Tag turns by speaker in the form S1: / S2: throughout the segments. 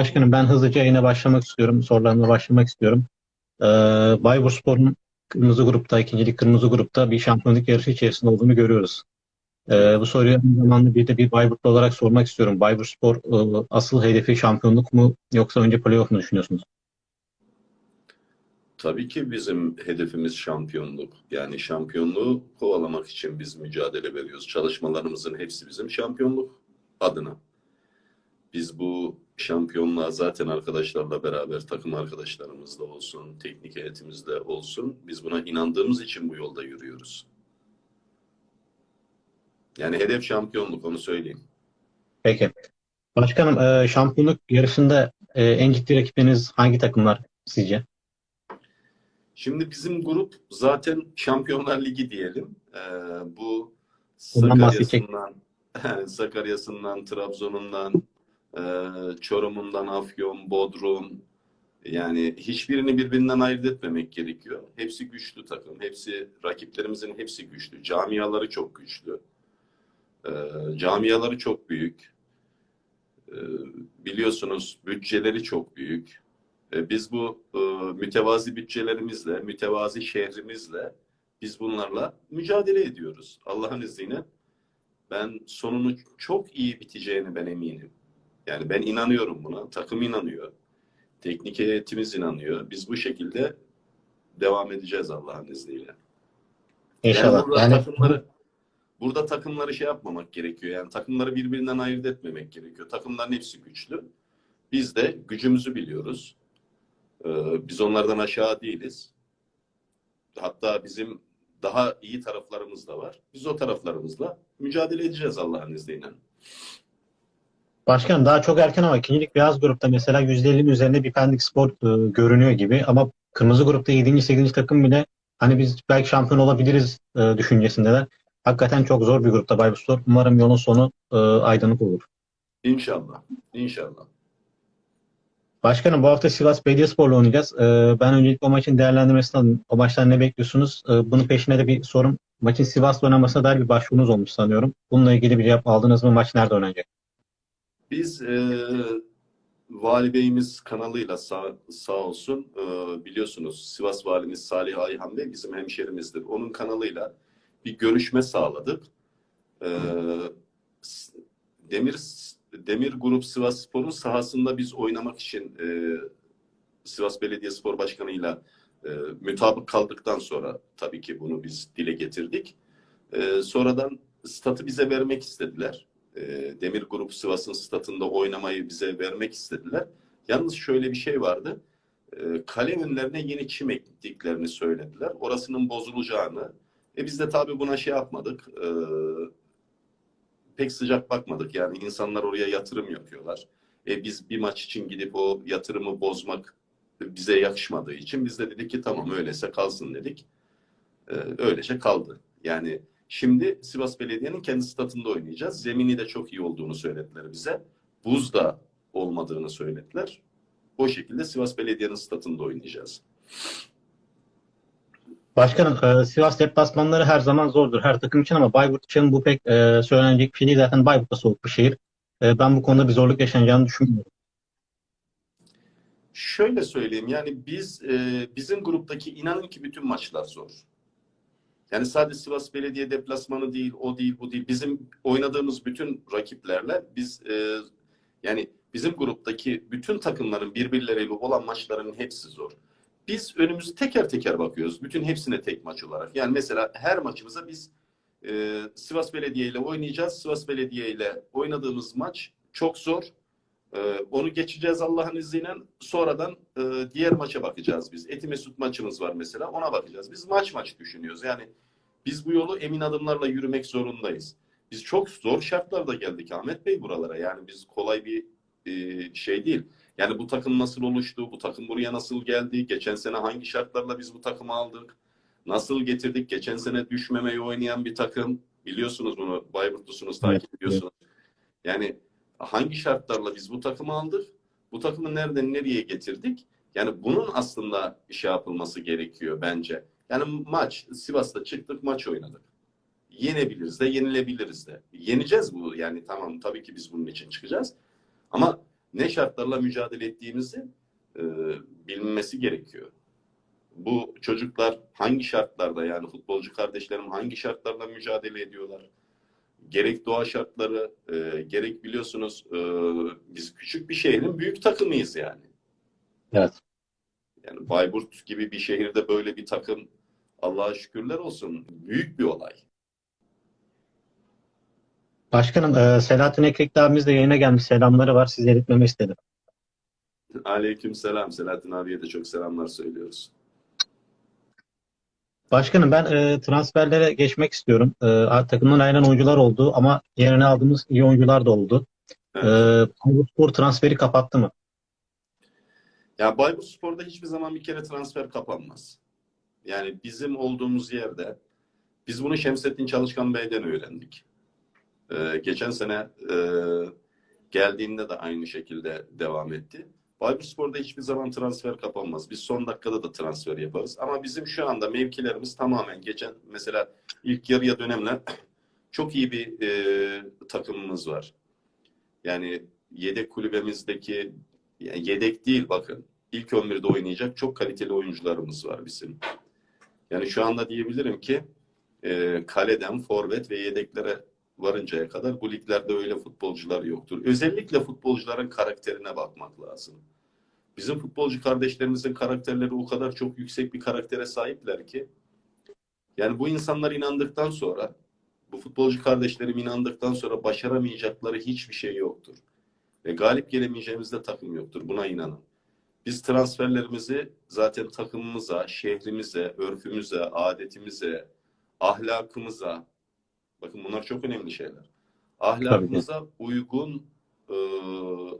S1: Başkanım ben hızlıca yayına başlamak istiyorum. Sorularımla başlamak istiyorum. Ee, Bayburspor'un kırmızı grupta, ikincilik kırmızı grupta bir şampiyonluk yarışı içerisinde olduğunu görüyoruz. Ee, bu soruyu aynı zamanda bir de bir Bayburtlu olarak sormak istiyorum. Bayburspor e, asıl hedefi şampiyonluk mu yoksa önce playoff mu düşünüyorsunuz?
S2: Tabii ki bizim hedefimiz şampiyonluk. Yani şampiyonluğu kovalamak için biz mücadele veriyoruz. Çalışmalarımızın hepsi bizim şampiyonluk adına. Biz bu şampiyonluğa zaten arkadaşlarla beraber takım arkadaşlarımızla olsun, teknik heyetimizde olsun biz buna inandığımız için bu yolda yürüyoruz. Yani hedef şampiyonluk onu söyleyeyim.
S1: Peki. Başkanım e, şampiyonluk yarışında e, en ciddi rakipleriniz hangi takımlar sizce?
S2: Şimdi bizim grup zaten Şampiyonlar Ligi diyelim. Ee, bu. Sakarya'sından, Sakarya'sından, Trabzon'undan, e, Çorum'undan, Afyon, Bodrum. Yani hiçbirini birbirinden ayırt etmemek gerekiyor. Hepsi güçlü takım. Hepsi rakiplerimizin hepsi güçlü. Camiaları çok güçlü. Ee, camiaları çok büyük. Ee, biliyorsunuz bütçeleri çok büyük. E, Biz bu e, mütevazi bütçelerimizle, mütevazi şehrimizle biz bunlarla mücadele ediyoruz. Allah'ın izniyle ben sonunu çok iyi biteceğini ben eminim. Yani ben inanıyorum buna. Takım inanıyor. Teknik heyetimiz inanıyor. Biz bu şekilde devam edeceğiz Allah'ın izniyle.
S1: İnşallah.
S2: Yani burada
S1: Yani
S2: takımları burada takımları şey yapmamak gerekiyor. Yani takımları birbirinden ayırt etmemek gerekiyor. Takımların hepsi güçlü. Biz de gücümüzü biliyoruz. Ee, biz onlardan aşağı değiliz. Hatta bizim daha iyi taraflarımız da var. Biz o taraflarımızla mücadele edeceğiz Allah'ın izniyle.
S1: Başkanım daha çok erken ama ikincilik beyaz grupta mesela %50'nin üzerinde bir Pendik Spor e, görünüyor gibi ama kırmızı grupta 7. 8. takım bile hani biz belki şampiyon olabiliriz e, düşüncesindeler. Hakikaten çok zor bir grupta Bayburspor. Umarım yolun sonu e, aydınlık olur.
S2: İnşallah. İnşallah.
S1: Başkanım bu hafta Sivas Belediyespor'la oynayacağız. E, ben öncelikle o maçın değerlendirmesini alayım. O maçtan ne bekliyorsunuz? E, bunun peşine de bir sorum. Maçın Sivas'la oynamasına dair bir başvurunuz olmuş sanıyorum. Bununla ilgili bir cevap aldınız mı? Maç nerede oynanacak?
S2: Biz e, Vali Bey'imiz kanalıyla sağ, sağ olsun e, biliyorsunuz Sivas Valimiz Salih Ayhan Bey bizim hemşerimizdir. Onun kanalıyla bir görüşme sağladık. E, Demir Demir Grup Sivas Spor'un sahasında biz oynamak için e, Sivas Belediyespor Başkanı'yla e, mütabık kaldıktan sonra tabii ki bunu biz dile getirdik. E, sonradan statı bize vermek istediler. E, Demir Grup Sivas'ın statında oynamayı bize vermek istediler. Yalnız şöyle bir şey vardı. E, kale önlerine yeni çim ektiklerini söylediler. Orasının bozulacağını. E biz de tabii buna şey yapmadık. E, pek sıcak bakmadık. Yani insanlar oraya yatırım yapıyorlar. E biz bir maç için gidip o yatırımı bozmak bize yakışmadığı için biz de dedik ki tamam öyleyse kalsın dedik. E, öylece kaldı. Yani şimdi Sivas Belediye'nin kendi statında oynayacağız. Zemini de çok iyi olduğunu söylediler bize. Buz da olmadığını söylediler. O şekilde Sivas Belediye'nin statında oynayacağız.
S1: Başkanım e, Sivas deplasmanları her zaman zordur her takım için ama Bayburt için bu pek e, söylenecek bir şey değil. Zaten Bayburt da soğuk bir şehir. E, ben bu konuda bir zorluk yaşanacağını düşünmüyorum.
S2: Şöyle söyleyeyim yani biz e, bizim gruptaki inanın ki bütün maçlar zor. Yani sadece Sivas Belediye deplasmanı değil, o değil, bu değil. Bizim oynadığımız bütün rakiplerle biz e, yani bizim gruptaki bütün takımların birbirleriyle olan maçların hepsi zor. Biz önümüzü teker teker bakıyoruz. Bütün hepsine tek maç olarak. Yani mesela her maçımıza biz e, Sivas Belediye ile oynayacağız. Sivas Belediye ile oynadığımız maç çok zor. Ee, onu geçeceğiz Allah'ın izniyle. Sonradan e, diğer maça bakacağız biz. Eti Mesut maçımız var mesela. Ona bakacağız. Biz maç maç düşünüyoruz. Yani biz bu yolu emin adımlarla yürümek zorundayız. Biz çok zor şartlarda geldik Ahmet Bey buralara. Yani biz kolay bir e, şey değil. Yani bu takım nasıl oluştu? Bu takım buraya nasıl geldi? Geçen sene hangi şartlarla biz bu takımı aldık? Nasıl getirdik? Geçen sene düşmemeyi oynayan bir takım. Biliyorsunuz bunu. Bayburtlusunuz, takip ediyorsunuz. Yani hangi şartlarla biz bu takımı aldık? Bu takımı nereden nereye getirdik? Yani bunun aslında şey yapılması gerekiyor bence. Yani maç, Sivas'ta çıktık maç oynadık. Yenebiliriz de, yenilebiliriz de. Yeneceğiz bu yani tamam tabii ki biz bunun için çıkacağız. Ama ne şartlarla mücadele ettiğimizi e, bilinmesi gerekiyor. Bu çocuklar hangi şartlarda yani futbolcu kardeşlerim hangi şartlarla mücadele ediyorlar? Gerek doğa şartları, e, gerek biliyorsunuz e, biz küçük bir şehrin büyük takımıyız yani.
S1: Evet.
S2: Yani Bayburt gibi bir şehirde böyle bir takım Allah'a şükürler olsun büyük bir olay.
S1: Başkanım e, Selahattin Ekrekli abimiz de yayına gelmiş. Selamları var. Size iletmemi istedim.
S2: Aleyküm selam. Selahattin abiye de çok selamlar söylüyoruz.
S1: Başkanım ben e, transferlere geçmek istiyorum. E, takımdan ayrılan oyuncular oldu ama yerine aldığımız iyi oyuncular da oldu.
S2: Evet.
S1: E, Spor transferi kapattı mı?
S2: Ya Bayburt Spor'da hiçbir zaman bir kere transfer kapanmaz. Yani bizim olduğumuz yerde biz bunu Şemsettin Çalışkan Bey'den öğrendik. Ee, geçen sene e, geldiğinde de aynı şekilde devam etti. Bayburt Spor'da hiçbir zaman transfer kapanmaz. Biz son dakikada da transfer yaparız. Ama bizim şu anda mevkilerimiz tamamen geçen mesela ilk yarıya dönemler çok iyi bir e, takımımız var. Yani yedek kulübemizdeki yani yedek değil bakın. İlk 11'de oynayacak çok kaliteli oyuncularımız var bizim. Yani şu anda diyebilirim ki e, kaleden forvet ve yedeklere varıncaya kadar bu liglerde öyle futbolcular yoktur. Özellikle futbolcuların karakterine bakmak lazım. Bizim futbolcu kardeşlerimizin karakterleri o kadar çok yüksek bir karaktere sahipler ki yani bu insanlar inandıktan sonra bu futbolcu kardeşlerim inandıktan sonra başaramayacakları hiçbir şey yoktur. Ve galip gelemeyeceğimiz de takım yoktur. Buna inanın. Biz transferlerimizi zaten takımımıza, şehrimize, örfümüze, adetimize, ahlakımıza, bakın bunlar çok önemli şeyler. Ahlakımıza uygun e,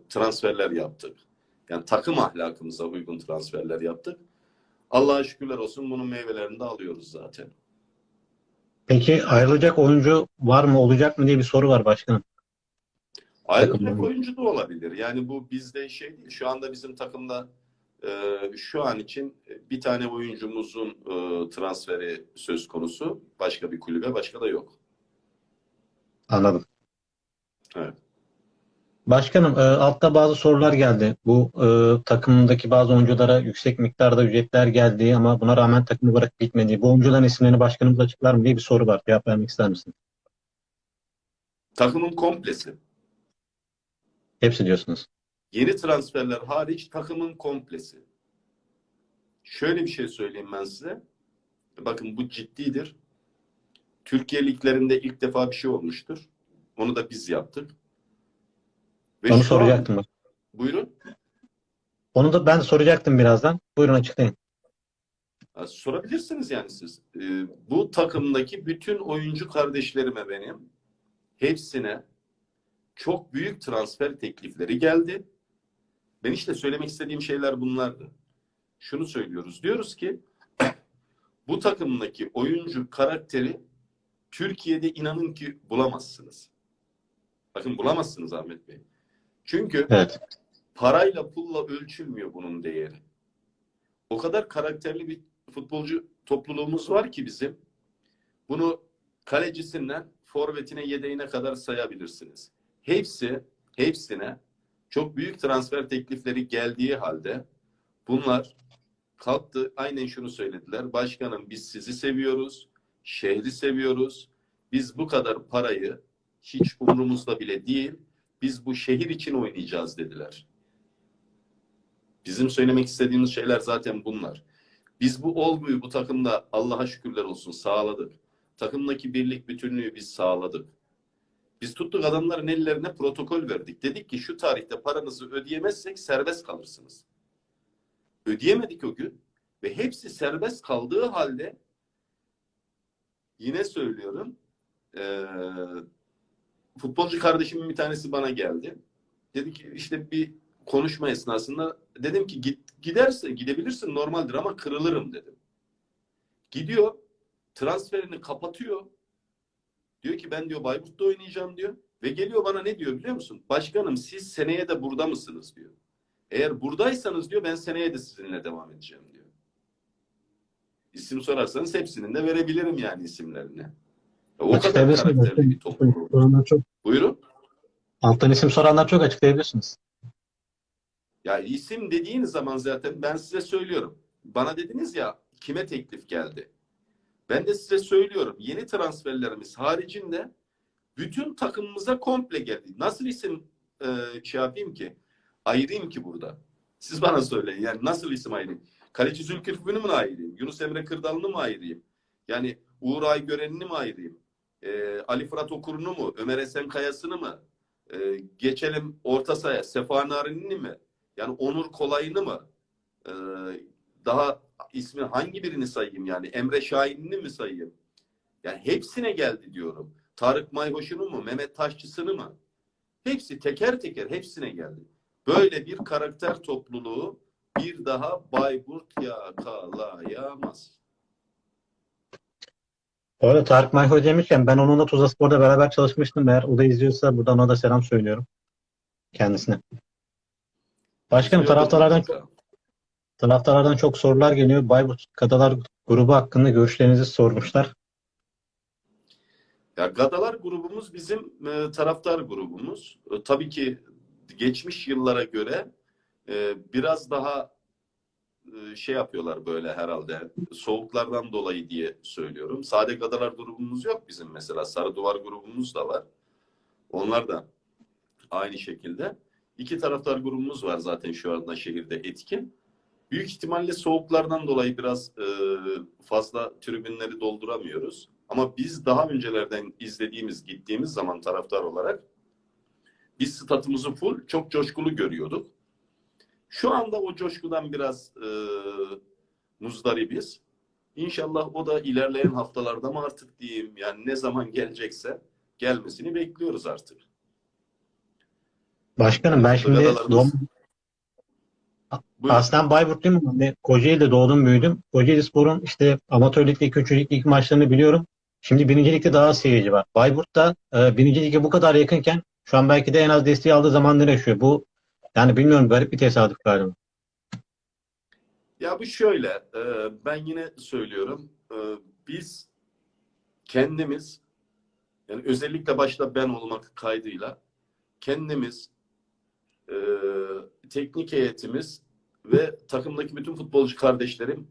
S2: transferler yaptık. Yani takım ahlakımıza uygun transferler yaptık. Allah'a şükürler olsun bunun meyvelerini de alıyoruz zaten.
S1: Peki ayrılacak oyuncu var mı olacak mı diye bir soru var başkanım.
S2: Ayrılacak oyuncu da olabilir. Yani bu bizde şey değil. Şu anda bizim takımda e, şu an için bir tane oyuncumuzun e, transferi söz konusu. Başka bir kulübe, başka da yok.
S1: Anladım.
S2: Evet.
S1: Başkanım e, altta bazı sorular geldi. Bu e, takımdaki bazı oyunculara yüksek miktarda ücretler geldiği ama buna rağmen takımı bırakıp gitmediği. Bu oyuncuların isimlerini başkanımız açıklar mı diye bir soru var. Cevap vermek ister misin?
S2: Takımın komplesi.
S1: Hepsi diyorsunuz.
S2: Yeni transferler hariç takımın komplesi. Şöyle bir şey söyleyeyim ben size. Bakın bu ciddidir. Türkiye liglerinde ilk defa bir şey olmuştur. Onu da biz yaptık. Ve
S1: Onu
S2: an-
S1: soracaktım. bak.
S2: Buyurun.
S1: Onu da ben soracaktım birazdan. Buyurun açıklayın.
S2: Sorabilirsiniz yani siz. Ee, bu takımdaki bütün oyuncu kardeşlerime benim hepsine çok büyük transfer teklifleri geldi. Ben işte söylemek istediğim şeyler bunlardı. Şunu söylüyoruz. Diyoruz ki bu takımdaki oyuncu karakteri Türkiye'de inanın ki bulamazsınız. Bakın bulamazsınız Ahmet Bey. Çünkü
S1: Evet.
S2: parayla pulla ölçülmüyor bunun değeri. O kadar karakterli bir futbolcu topluluğumuz var ki bizim. Bunu kalecisinden forvetine yedeğine kadar sayabilirsiniz. Hepsi hepsine çok büyük transfer teklifleri geldiği halde bunlar kalktı aynen şunu söylediler. Başkanım biz sizi seviyoruz. Şehri seviyoruz. Biz bu kadar parayı hiç umurumuzda bile değil. Biz bu şehir için oynayacağız dediler. Bizim söylemek istediğimiz şeyler zaten bunlar. Biz bu olguyu bu takımda Allah'a şükürler olsun sağladık. Takımdaki birlik bütünlüğü biz sağladık. Biz tuttuk adamların ellerine protokol verdik. Dedik ki şu tarihte paranızı ödeyemezsek serbest kalırsınız. Ödeyemedik o gün ve hepsi serbest kaldığı halde yine söylüyorum eee, futbolcu kardeşimin bir tanesi bana geldi. Dedi ki işte bir konuşma esnasında dedim ki git giderse gidebilirsin normaldir ama kırılırım dedim. Gidiyor transferini kapatıyor. Diyor ki ben diyor Bayburt'ta oynayacağım diyor. Ve geliyor bana ne diyor biliyor musun? Başkanım siz seneye de burada mısınız diyor. Eğer buradaysanız diyor ben seneye de sizinle devam edeceğim diyor. İsim sorarsanız hepsinin de verebilirim yani isimlerini. O kadar
S1: Açıklayabilirsiniz.
S2: karakterli bir topluluk.
S1: Soranlar çok,
S2: Buyurun.
S1: alttan isim soranlar çok açıklayabilirsiniz.
S2: Ya isim dediğiniz zaman zaten ben size söylüyorum. Bana dediniz ya kime teklif geldi? Ben de size söylüyorum. Yeni transferlerimiz haricinde bütün takımımıza komple geldi. Nasıl isim e, şey yapayım ki? Ayırayım ki burada. Siz bana söyleyin. Yani nasıl isim ayırayım? Kaleci Zülküflü'nü mü ayırayım? Yunus Emre Kırdal'ını mı ayırayım? Yani Uğur Aygören'ini mi ayırayım? E, Ali Fırat Okur'unu mu? Ömer Esen Kayası'nı mı? E, geçelim orta sahaya. Sefa Narin'i mi? Yani Onur Kolay'ını mı? E, daha ismi hangi birini sayayım yani? Emre Şahin'ini mi sayayım? Yani hepsine geldi diyorum. Tarık Mayhoş'unu mu? Mehmet Taşçısı'nı mı? Hepsi teker teker hepsine geldi. Böyle bir karakter topluluğu bir daha Bayburt yakalayamaz.
S1: Bu arada Tarık Mayhoy demişken ben onunla Tuzla Spor'da beraber çalışmıştım. Eğer o da izliyorsa buradan ona da selam söylüyorum. Kendisine. Başkanım taraftarlardan taraftarlardan çok sorular geliyor. Bayburt Kadalar grubu hakkında görüşlerinizi sormuşlar.
S2: Ya Gadalar grubumuz bizim e, taraftar grubumuz. E, tabii ki geçmiş yıllara göre e, biraz daha şey yapıyorlar böyle herhalde soğuklardan dolayı diye söylüyorum. Sade Gadalar grubumuz yok bizim mesela. Sarı Duvar grubumuz da var. Onlar da aynı şekilde. İki taraftar grubumuz var zaten şu anda şehirde etkin. Büyük ihtimalle soğuklardan dolayı biraz e, fazla tribünleri dolduramıyoruz. Ama biz daha öncelerden izlediğimiz, gittiğimiz zaman taraftar olarak biz statımızı full, çok coşkulu görüyorduk. Şu anda o coşkudan biraz e, muzdaribiz. İnşallah o da ilerleyen haftalarda mı artık diyeyim, yani ne zaman gelecekse gelmesini bekliyoruz artık.
S1: Başkanım ben şimdi doğum, aslen Bayburtluyum ama Kocaeli'de doğdum büyüdüm. Kocaeli Spor'un işte amatör ligde, ilk maçlarını biliyorum. Şimdi birinci ligde daha seyirci var. Bayburt'ta e, birinci lige bu kadar yakınken şu an belki de en az desteği aldığı zamanları yaşıyor. Bu yani bilmiyorum garip bir tesadüf galiba.
S2: Ya bu şöyle, e, ben yine söylüyorum. E, biz kendimiz, yani özellikle başta ben olmak kaydıyla kendimiz, e, teknik heyetimiz ve takımdaki bütün futbolcu kardeşlerim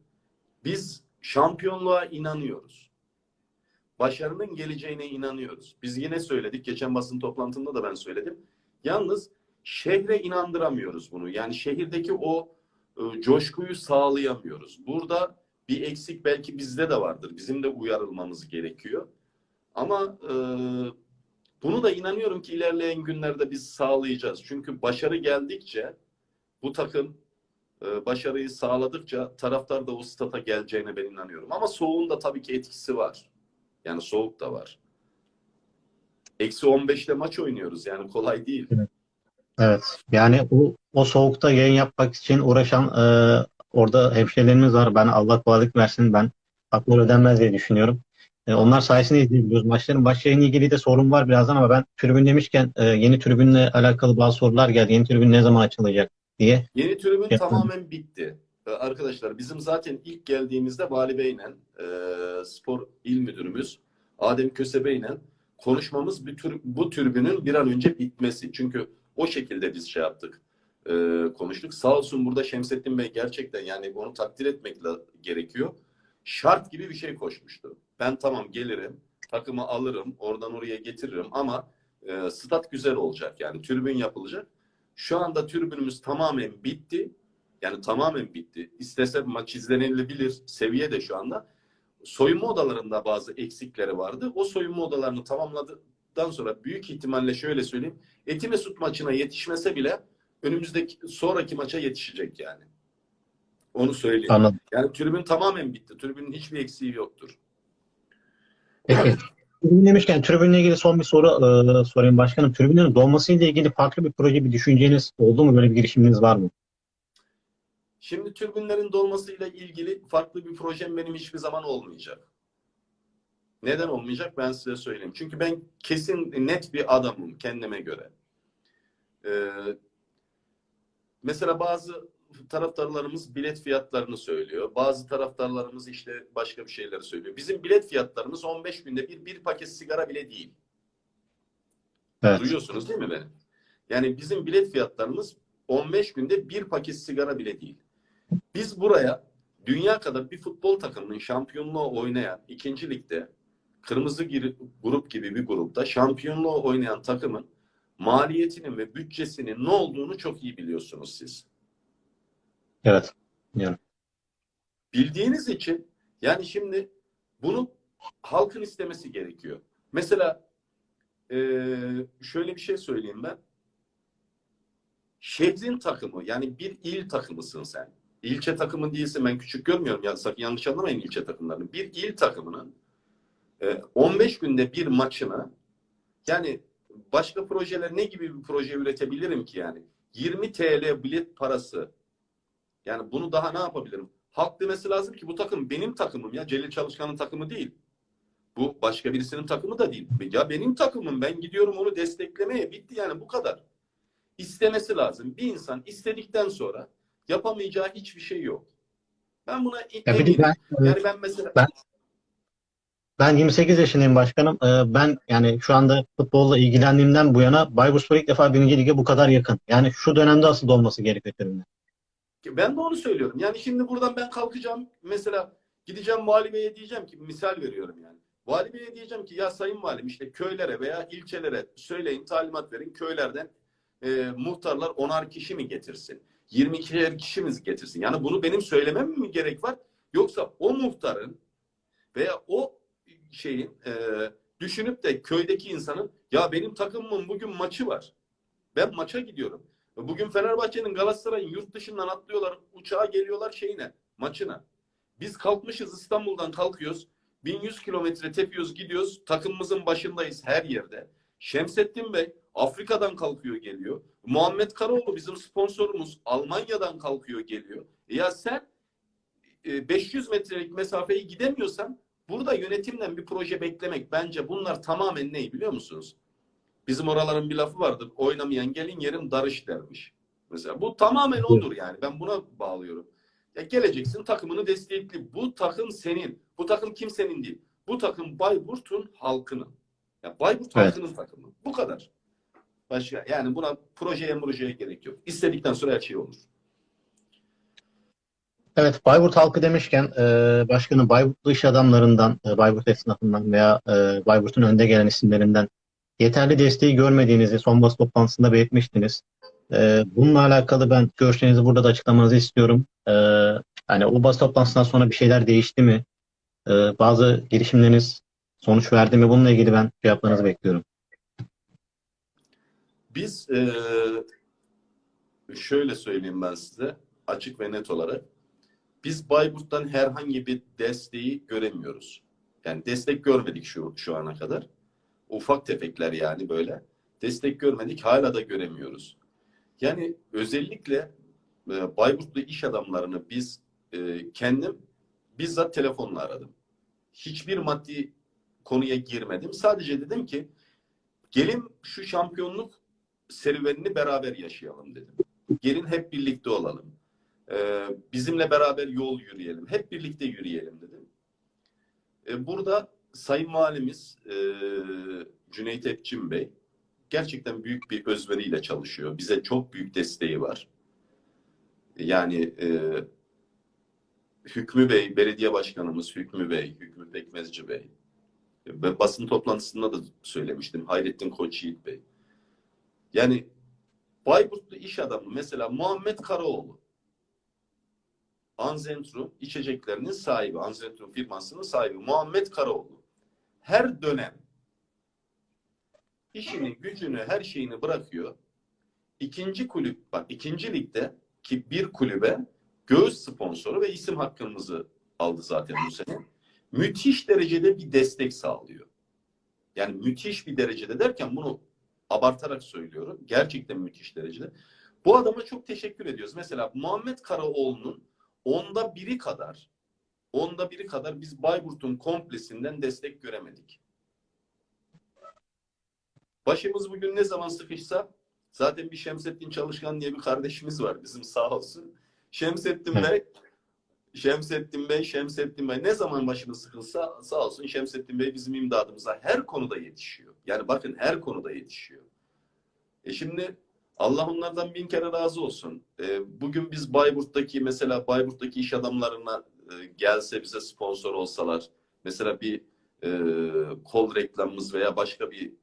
S2: biz şampiyonluğa inanıyoruz. Başarının geleceğine inanıyoruz. Biz yine söyledik. Geçen basın toplantısında da ben söyledim. Yalnız şehre inandıramıyoruz bunu. Yani şehirdeki o e, coşkuyu sağlayamıyoruz. Burada bir eksik belki bizde de vardır. Bizim de uyarılmamız gerekiyor. Ama e, bunu da inanıyorum ki ilerleyen günlerde biz sağlayacağız. Çünkü başarı geldikçe bu takım e, başarıyı sağladıkça taraftar da o stata geleceğine ben inanıyorum. Ama soğuğun da tabii ki etkisi var. Yani soğuk da var. Eksi 15'te maç oynuyoruz. Yani kolay değil.
S1: Evet. Yani o, o soğukta yayın yapmak için uğraşan e, orada hemşehrilerimiz var. Ben Allah kolaylık versin. Ben hakları ödenmez diye düşünüyorum. E, onlar sayesinde izleyebiliyoruz maçların. Başlayla ilgili de sorun var birazdan ama ben tribün demişken e, yeni tribünle alakalı bazı sorular geldi. Yeni tribün ne zaman açılacak diye.
S2: Yeni tribün
S1: Yapmadım.
S2: tamamen bitti. Ee, Arkadaşlar bizim zaten ilk geldiğimizde Vali Bey'le e, spor il müdürümüz Adem Kösebe ile konuşmamız bir tür, bu tribünün bir an önce bitmesi. Çünkü o şekilde biz şey yaptık. e, konuştuk. Sağ olsun burada Şemsettin Bey gerçekten yani onu takdir etmekle gerekiyor. Şart gibi bir şey koşmuştu. Ben tamam gelirim, takımı alırım, oradan oraya getiririm ama e, stat güzel olacak yani tribün yapılacak. Şu anda tribünümüz tamamen bitti. Yani tamamen bitti. İstese maç izlenilebilir seviye de şu anda. Soyunma odalarında bazı eksikleri vardı. O soyunma odalarını tamamladıktan sonra büyük ihtimalle şöyle söyleyeyim. Etimesut maçına yetişmese bile önümüzdeki sonraki maça yetişecek yani. Onu söyleyeyim.
S1: Anladım.
S2: Yani tribün tamamen bitti. Tribünün hiçbir eksiği yoktur.
S1: Peki. Tribün demişken tribünle ilgili son bir soru e, sorayım başkanım. Tribünlerin dolmasıyla ilgili farklı bir proje, bir düşünceniz oldu mu? Böyle bir girişiminiz var mı?
S2: Şimdi türbinlerin dolmasıyla ilgili farklı bir projem benim hiçbir zaman olmayacak. Neden olmayacak ben size söyleyeyim. Çünkü ben kesin net bir adamım kendime göre. Ee, mesela bazı taraftarlarımız bilet fiyatlarını söylüyor. Bazı taraftarlarımız işte başka bir şeyleri söylüyor. Bizim bilet fiyatlarımız 15 günde bir, bir paket sigara bile değil.
S1: Evet.
S2: Duyuyorsunuz değil mi beni? Yani bizim bilet fiyatlarımız 15 günde bir paket sigara bile değil. Biz buraya dünya kadar bir futbol takımının şampiyonluğu oynayan ikinci ligde kırmızı grup gibi bir grupta şampiyonluğu oynayan takımın maliyetinin ve bütçesinin ne olduğunu çok iyi biliyorsunuz siz.
S1: Evet. Yani.
S2: Bildiğiniz için yani şimdi bunu halkın istemesi gerekiyor. Mesela şöyle bir şey söyleyeyim ben. Şehrin takımı yani bir il takımısın sen. İlçe takımı değilsin ben küçük görmüyorum ya sakın yanlış anlamayın ilçe takımlarını. Bir il takımının 15 günde bir maçını yani başka projeler ne gibi bir proje üretebilirim ki yani? 20 TL bilet parası. Yani bunu daha ne yapabilirim? Halk demesi lazım ki bu takım benim takımım ya. Celil Çalışkan'ın takımı değil. Bu başka birisinin takımı da değil. Ya benim takımım ben gidiyorum onu desteklemeye bitti yani bu kadar. İstemesi lazım. Bir insan istedikten sonra yapamayacağı hiçbir şey yok. Ben buna
S1: Ya
S2: eminim.
S1: ben,
S2: Yani ben mesela
S1: Ben- ben 28 yaşındayım başkanım. Ee, Ben yani şu anda futbolla ilgilendiğimden bu yana Bayburtspor ilk defa birinci lige bu kadar yakın. Yani şu dönemde asıl olması gerekiyor.
S2: Ben de onu söylüyorum. Yani şimdi buradan ben kalkacağım. Mesela gideceğim vali diyeceğim ki misal veriyorum yani. Vali diyeceğim ki ya sayın valim işte köylere veya ilçelere söyleyin talimat verin köylerden e, muhtarlar onar kişi mi getirsin? 22'er kişi mi getirsin? Yani bunu benim söylemem mi gerek var? Yoksa o muhtarın veya o şeyin e, düşünüp de köydeki insanın ya benim takımımın bugün maçı var. Ben maça gidiyorum. Bugün Fenerbahçe'nin Galatasaray'ın yurt dışından atlıyorlar, uçağa geliyorlar şeyine, maçına. Biz kalkmışız İstanbul'dan kalkıyoruz. 1100 kilometre tepiyoruz, gidiyoruz. Takımımızın başındayız her yerde. Şemsettin Bey Afrika'dan kalkıyor geliyor. Muhammed Karaoğlu bizim sponsorumuz Almanya'dan kalkıyor geliyor. E ya sen e, 500 metrelik mesafeyi gidemiyorsan burada yönetimden bir proje beklemek bence bunlar tamamen ne biliyor musunuz? Bizim oraların bir lafı vardır. Oynamayan gelin yerim darış dermiş. Mesela bu tamamen odur yani. Ben buna bağlıyorum. Ya geleceksin takımını destekli. Bu takım senin. Bu takım kimsenin değil. Bu takım Bayburt'un halkının. Ya Bayburt
S1: Evet.
S2: halkının takımı. Bu kadar. Başka yani buna projeye projeye gerek yok. İstedikten sonra her şey olur.
S1: Evet, Bayburt halkı demişken e, başkanım Bayburtlu iş adamlarından, e, Bayburt esnafından veya e, Bayburt'un önde gelen isimlerinden yeterli desteği görmediğinizi son basın toplantısında belirtmiştiniz. E, bununla alakalı ben görüşlerinizi burada da açıklamanızı istiyorum. E, hani o basın toplantısından sonra bir şeyler değişti mi? E, bazı girişimleriniz sonuç verdi mi? Bununla ilgili ben cevaplarınızı bekliyorum.
S2: Biz eee, şöyle söyleyeyim ben size açık ve net olarak. Biz Bayburt'tan herhangi bir desteği göremiyoruz. Yani destek görmedik şu, şu ana kadar. Ufak tefekler yani böyle. Destek görmedik hala da göremiyoruz. Yani özellikle e, Bayburtlu iş adamlarını biz e, kendim bizzat telefonla aradım. Hiçbir maddi konuya girmedim. Sadece dedim ki gelin şu şampiyonluk serüvenini beraber yaşayalım dedim. Gelin hep birlikte olalım. Ee, bizimle beraber yol yürüyelim. Hep birlikte yürüyelim dedim. Ee, burada Sayın Valimiz e, Cüneyt Epçin Bey gerçekten büyük bir özveriyle çalışıyor. Bize çok büyük desteği var. Yani e, Hükmü Bey, belediye başkanımız Hükmü Bey, Hükmü Pekmezci Bey. Ve basın toplantısında da söylemiştim. Hayrettin Koçyiğit Bey. Yani Bayburtlu iş adamı mesela Muhammed Karaoğlu. Anzentrum içeceklerinin sahibi, Anzentrum firmasının sahibi Muhammed Karaoğlu. Her dönem işini, gücünü, her şeyini bırakıyor. İkinci kulüp, bak ikinci ligde ki bir kulübe göğüs sponsoru ve isim hakkımızı aldı zaten bu sene. Müthiş derecede bir destek sağlıyor. Yani müthiş bir derecede derken bunu abartarak söylüyorum. Gerçekten müthiş derecede. Bu adama çok teşekkür ediyoruz. Mesela Muhammed Karaoğlu'nun onda biri kadar onda biri kadar biz Bayburt'un komplesinden destek göremedik. Başımız bugün ne zaman sıkışsa zaten bir Şemsettin Çalışkan diye bir kardeşimiz var bizim sağ olsun. Şemsettin. Bey Şemsettin Bey, Şemsettin Bey ne zaman başımız sıkılsa sağ olsun Şemsettin Bey bizim imdadımıza her konuda yetişiyor. Yani bakın her konuda yetişiyor. E şimdi Allah onlardan bin kere razı olsun. Ee, bugün biz Bayburt'taki mesela Bayburt'taki iş adamlarına e, gelse bize sponsor olsalar mesela bir e, kol reklamımız veya başka bir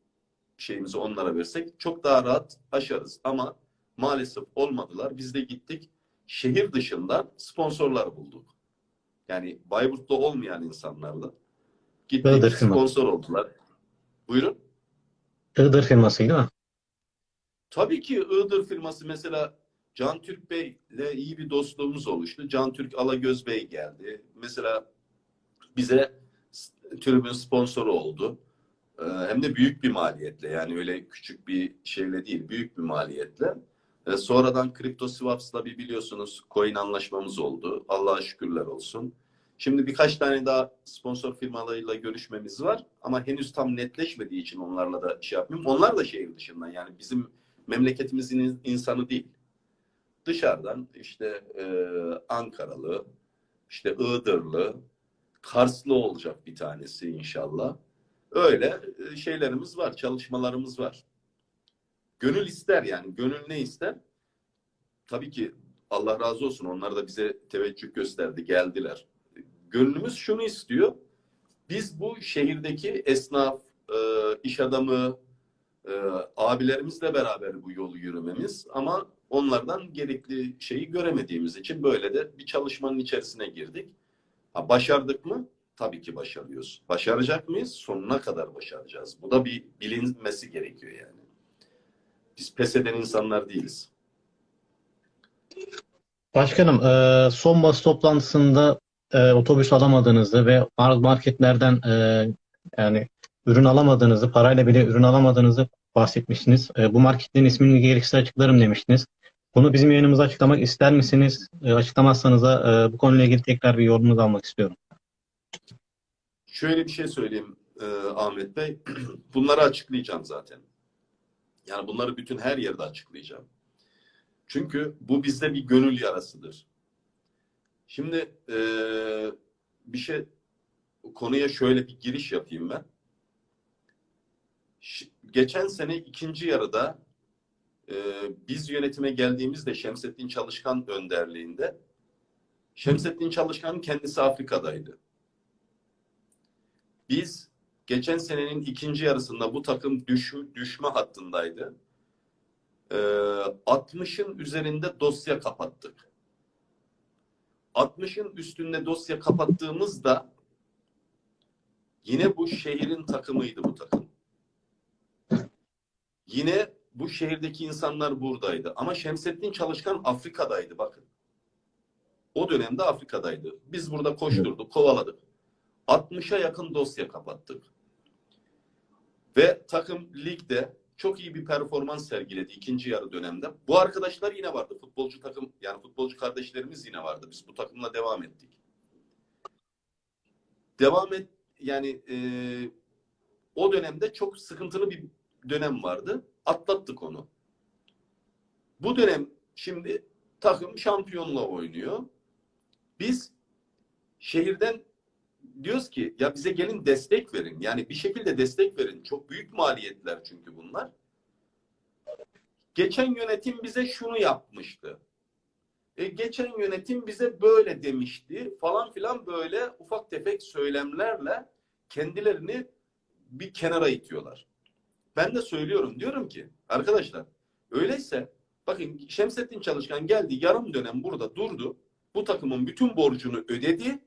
S2: şeyimizi onlara versek çok daha rahat aşarız. Ama maalesef olmadılar. Biz de gittik şehir dışından sponsorlar bulduk. Yani Bayburt'ta olmayan insanlarla gittik
S1: Iğdır firma.
S2: sponsor oldular. Buyurun.
S1: Iğdır firması değil mi?
S2: Tabii ki Iğdır firması mesela Can Türk Bey'le iyi bir dostluğumuz oluştu. Can Türk Alagöz Bey geldi. Mesela bize tribün sponsoru oldu. Ee, Hem de büyük bir maliyetle yani öyle küçük bir şeyle değil büyük bir maliyetle. Ee, Sonradan Crypto Swaps'la bir biliyorsunuz coin anlaşmamız oldu. Allah'a şükürler olsun. Şimdi birkaç tane daha sponsor firmalarıyla görüşmemiz var ama henüz tam netleşmediği için onlarla da şey yapmıyorum. Onlar da şehir dışından yani bizim memleketimizin in- insanı değil. Dışarıdan işte e, Ankaralı, işte Iğdırlı, Karslı olacak bir tanesi inşallah. Öyle e, şeylerimiz var, çalışmalarımız var. Gönül ister yani. Gönül ne ister? Tabii ki Allah razı olsun. Onlar da bize teveccüh gösterdi, geldiler. Gönlümüz şunu istiyor. Biz bu şehirdeki esnaf, e, iş adamı, e, abilerimizle beraber bu yolu yürümemiz ama onlardan gerekli şeyi göremediğimiz için böyle de bir çalışmanın içerisine girdik. Ha, başardık mı? Tabii ki başarıyoruz. Başaracak mıyız? Sonuna kadar başaracağız. Bu da bir bilinmesi gerekiyor yani. Biz pes eden insanlar değiliz.
S1: Başkanım, e, son basın toplantısında e, otobüs alamadığınızı ve mar- marketlerden e, yani ürün alamadığınızı, parayla bile ürün alamadığınızı bahsetmiştiniz. E, bu marketlerin ismini gerekirse açıklarım demiştiniz. Bunu bizim yayınımıza açıklamak ister misiniz? E, açıklamazsanız da e, bu konuyla ilgili tekrar bir yorumunuzu almak istiyorum.
S2: Şöyle bir şey söyleyeyim e, Ahmet Bey. Bunları açıklayacağım zaten. Yani bunları bütün her yerde açıklayacağım. Çünkü bu bizde bir gönül yarasıdır. Şimdi e, bir şey konuya şöyle bir giriş yapayım ben. Geçen sene ikinci yarıda e, biz yönetime geldiğimizde Şemsettin Çalışkan önderliğinde Şemsettin Çalışkan kendisi Afrika'daydı. Biz geçen senenin ikinci yarısında bu takım düş, düşme hattındaydı. Ee, 60'ın üzerinde dosya kapattık. 60'ın üstünde dosya kapattığımızda yine bu şehrin takımıydı bu takım. Yine bu şehirdeki insanlar buradaydı. Ama Şemsettin Çalışkan Afrika'daydı bakın. O dönemde Afrika'daydı. Biz burada koşturduk, kovaladık. 60'a yakın dosya kapattık. Ve takım ligde çok iyi bir performans sergiledi ikinci yarı dönemde. Bu arkadaşlar yine vardı. Futbolcu takım yani futbolcu kardeşlerimiz yine vardı. Biz bu takımla devam ettik. Devam et yani e, o dönemde çok sıkıntılı bir dönem vardı. Atlattık onu. Bu dönem şimdi takım şampiyonla oynuyor. Biz şehirden diyoruz ki ya bize gelin destek verin. Yani bir şekilde destek verin. Çok büyük maliyetler çünkü bunlar. Geçen yönetim bize şunu yapmıştı. E, geçen yönetim bize böyle demişti falan filan böyle ufak tefek söylemlerle kendilerini bir kenara itiyorlar. Ben de söylüyorum diyorum ki arkadaşlar öyleyse bakın Şemsettin Çalışkan geldi yarım dönem burada durdu. Bu takımın bütün borcunu ödedi.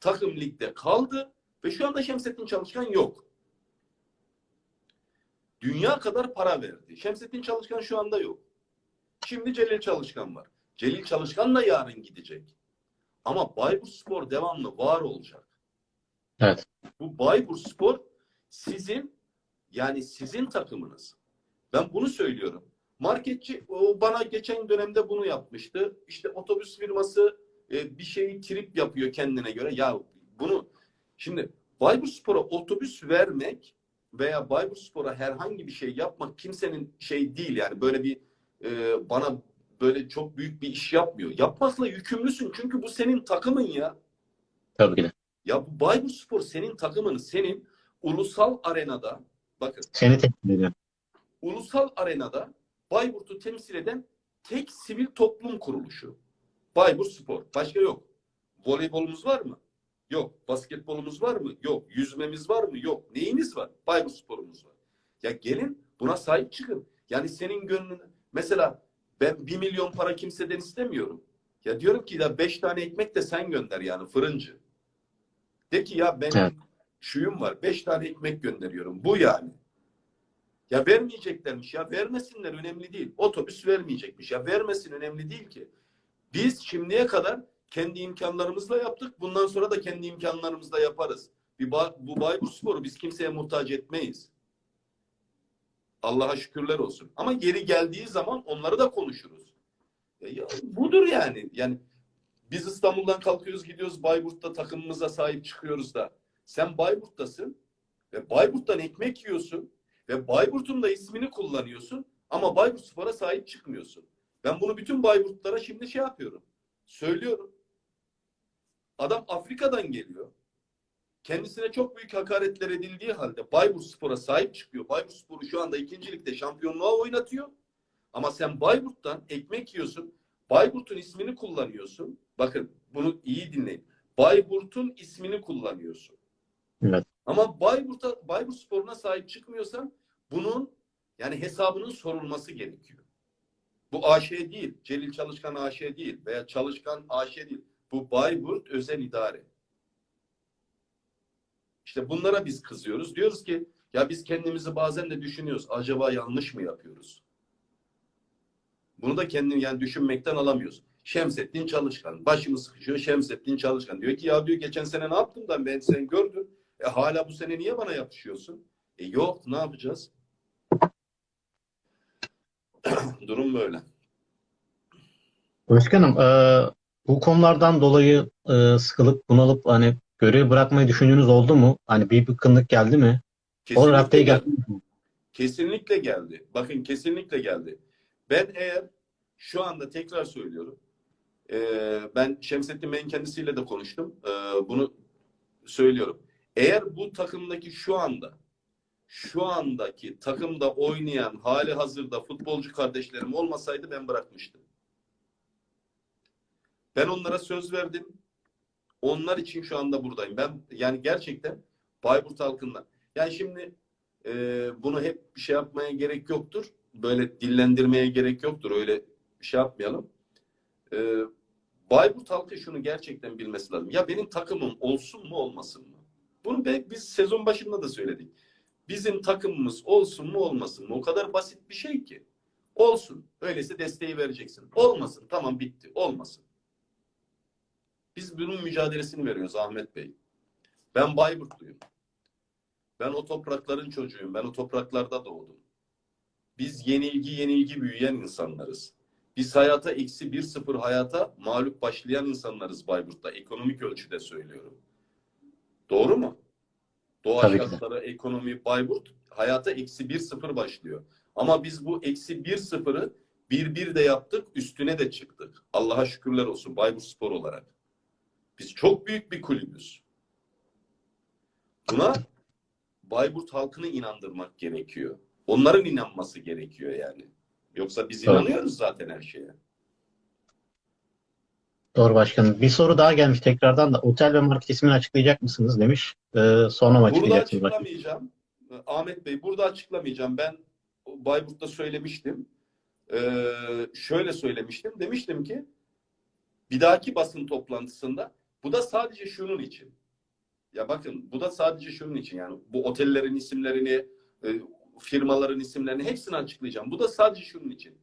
S2: Takım ligde kaldı ve şu anda Şemsettin Çalışkan yok. Dünya kadar para verdi. Şemsettin Çalışkan şu anda yok. Şimdi Celil Çalışkan var. Celil Çalışkan da yarın gidecek. Ama Bayburt Spor devamlı var olacak.
S1: Evet.
S2: Bu Bayburt Spor sizin yani sizin takımınız. Ben bunu söylüyorum. Marketçi o bana geçen dönemde bunu yapmıştı. İşte otobüs firması e, bir şeyi trip yapıyor kendine göre. Ya bunu şimdi Bayburt Spor'a otobüs vermek veya Bayburt Spor'a herhangi bir şey yapmak kimsenin şey değil yani böyle bir e, bana böyle çok büyük bir iş yapmıyor. Yapmakla yükümlüsün çünkü bu senin takımın ya.
S1: Tabii ki de.
S2: Ya bu Bayburt Spor senin takımın, senin ulusal arenada bakın
S1: Seni teşekkür ediyorum.
S2: ulusal arenada Bayburt'u temsil eden tek sivil toplum kuruluşu. Bayburt Spor. Başka yok. Voleybolumuz var mı? Yok. Basketbolumuz var mı? Yok. Yüzmemiz var mı? Yok. Neyimiz var? Bayburt Spor'umuz var. Ya gelin buna sahip çıkın. Yani senin gönlün mesela ben bir milyon para kimseden istemiyorum. Ya diyorum ki ya beş tane ekmek de sen gönder yani fırıncı. De ki ya benim
S1: Evet.
S2: Şuyum var. Beş tane ekmek gönderiyorum. Bu yani. Ya vermeyeceklermiş ya. Vermesinler önemli değil. Otobüs vermeyecekmiş ya. Vermesin önemli değil ki. Biz şimdiye kadar kendi imkanlarımızla yaptık. Bundan sonra da kendi imkanlarımızla yaparız. Bir ba- bu Bayburt Spor'u biz kimseye muhtaç etmeyiz. Allah'a şükürler olsun. Ama geri geldiği zaman onları da konuşuruz. Ya, ya budur yani. Yani biz İstanbul'dan kalkıyoruz gidiyoruz Bayburt'ta takımımıza sahip çıkıyoruz da. Sen Bayburt'tasın ve Bayburt'tan ekmek yiyorsun ve Bayburt'un da ismini kullanıyorsun ama Bayburt Spor'a sahip çıkmıyorsun. Ben bunu bütün Bayburtlara şimdi şey yapıyorum. Söylüyorum. Adam Afrika'dan geliyor. Kendisine çok büyük hakaretler edildiği halde Bayburt Spor'a sahip çıkıyor. Bayburt Spor'u şu anda ikinci ligde şampiyonluğa oynatıyor. Ama sen Bayburt'tan ekmek yiyorsun. Bayburt'un ismini kullanıyorsun. Bakın bunu iyi dinleyin. Bayburt'un ismini kullanıyorsun.
S1: Evet.
S2: Ama Bayburt'a Bayburt Spor'una sahip çıkmıyorsan bunun yani hesabının sorulması gerekiyor. Bu AŞ değil. Celil Çalışkan AŞ değil veya Çalışkan AŞ değil. Bu Bayburt özel idare. İşte bunlara biz kızıyoruz. Diyoruz ki ya biz kendimizi bazen de düşünüyoruz. Acaba yanlış mı yapıyoruz? Bunu da kendini yani düşünmekten alamıyoruz. Şemsettin Çalışkan. Başımı sıkışıyor Şemsettin Çalışkan. Diyor ki ya diyor geçen sene ne yaptım da ben sen gördüm. E hala bu sene niye bana yapışıyorsun? E yok ne yapacağız? Durum böyle.
S1: Başkanım, e, bu konulardan dolayı e, sıkılıp bunalıp hani görevi bırakmayı düşündüğünüz oldu mu? Hani bir bıkkınlık geldi mi? O
S2: Kesinlikle
S1: raddeye
S2: geldi.
S1: geldi mi?
S2: Kesinlikle geldi. Bakın kesinlikle geldi. Ben eğer şu anda tekrar söylüyorum. eee, ben Şemsettin Bey'in kendisiyle de konuştum. Eee, bunu söylüyorum. Eğer bu takımdaki şu anda şu andaki takımda oynayan hali hazırda futbolcu kardeşlerim olmasaydı ben bırakmıştım. Ben onlara söz verdim. Onlar için şu anda buradayım. Ben yani gerçekten Bayburt halkından. Yani şimdi e, bunu hep bir şey yapmaya gerek yoktur. Böyle dillendirmeye gerek yoktur. Öyle şey yapmayalım. E, Bayburt halkı şunu gerçekten bilmesi lazım. Ya benim takımım olsun mu olmasın mı? Bunu be- biz sezon başında da söyledik. Bizim takımımız olsun mu olmasın mı? O kadar basit bir şey ki. Olsun. Öyleyse desteği vereceksin. Olmasın. Tamam bitti. Olmasın. Biz bunun mücadelesini veriyoruz Ahmet Bey. Ben Bayburtluyum. Ben o toprakların çocuğuyum. Ben o topraklarda doğdum. Biz yenilgi yenilgi büyüyen insanlarız. Biz hayata eksi bir sıfır hayata mağlup başlayan insanlarız Bayburt'ta. Ekonomik ölçüde söylüyorum. Doğru mu? Doğa
S1: Tabii ki de.
S2: şartları, ekonomi, Bayburt hayata eksi bir sıfır başlıyor. Ama biz bu eksi bir sıfırı bir bir de yaptık, üstüne de çıktık. Allah'a şükürler olsun Bayburt Spor olarak. Biz çok büyük bir kulübüz. Buna Bayburt halkını inandırmak gerekiyor. Onların inanması gerekiyor yani. Yoksa biz
S1: Doğru.
S2: inanıyoruz zaten her şeye.
S1: Doğru başkanım. Bir soru daha gelmiş tekrardan da otel ve market ismini açıklayacak mısınız demiş. E, sonra mı
S2: Burada
S1: açıklayacaksınız başkanım?
S2: açıklamayacağım. Ahmet Bey burada açıklamayacağım. Ben Bayburt'ta söylemiştim. Ee, şöyle söylemiştim. Demiştim ki bir dahaki basın toplantısında bu da sadece şunun için. Ya bakın bu da sadece şunun için yani bu otellerin isimlerini, e, firmaların isimlerini hepsini açıklayacağım. Bu da sadece şunun için.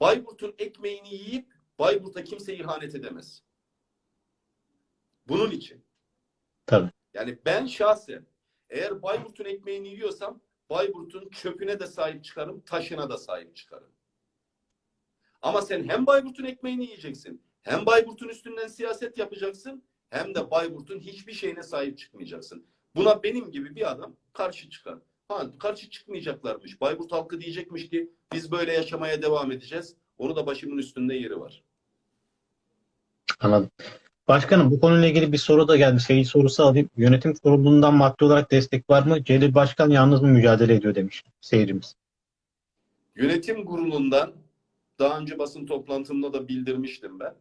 S2: Bayburt'un ekmeğini yiyip Bayburt'a kimse ihanet edemez. Bunun için.
S1: Tabii.
S2: Yani ben şahsen eğer Bayburt'un ekmeğini yiyorsam Bayburt'un çöpüne de sahip çıkarım, taşına da sahip çıkarım. Ama sen hem Bayburt'un ekmeğini yiyeceksin, hem Bayburt'un üstünden siyaset yapacaksın, hem de Bayburt'un hiçbir şeyine sahip çıkmayacaksın. Buna benim gibi bir adam karşı çıkar. Ha, karşı çıkmayacaklarmış. Bayburt halkı diyecekmiş ki biz böyle yaşamaya devam edeceğiz. Onu da başımın üstünde yeri var.
S1: Anladım. Başkanım bu konuyla ilgili bir soru da geldi. Seyirci sorusu alayım. Yönetim kurulundan maddi olarak destek var mı? Celil Başkan yalnız mı mücadele ediyor demiş seyircimiz.
S2: Yönetim kurulundan daha önce basın toplantımda da bildirmiştim ben.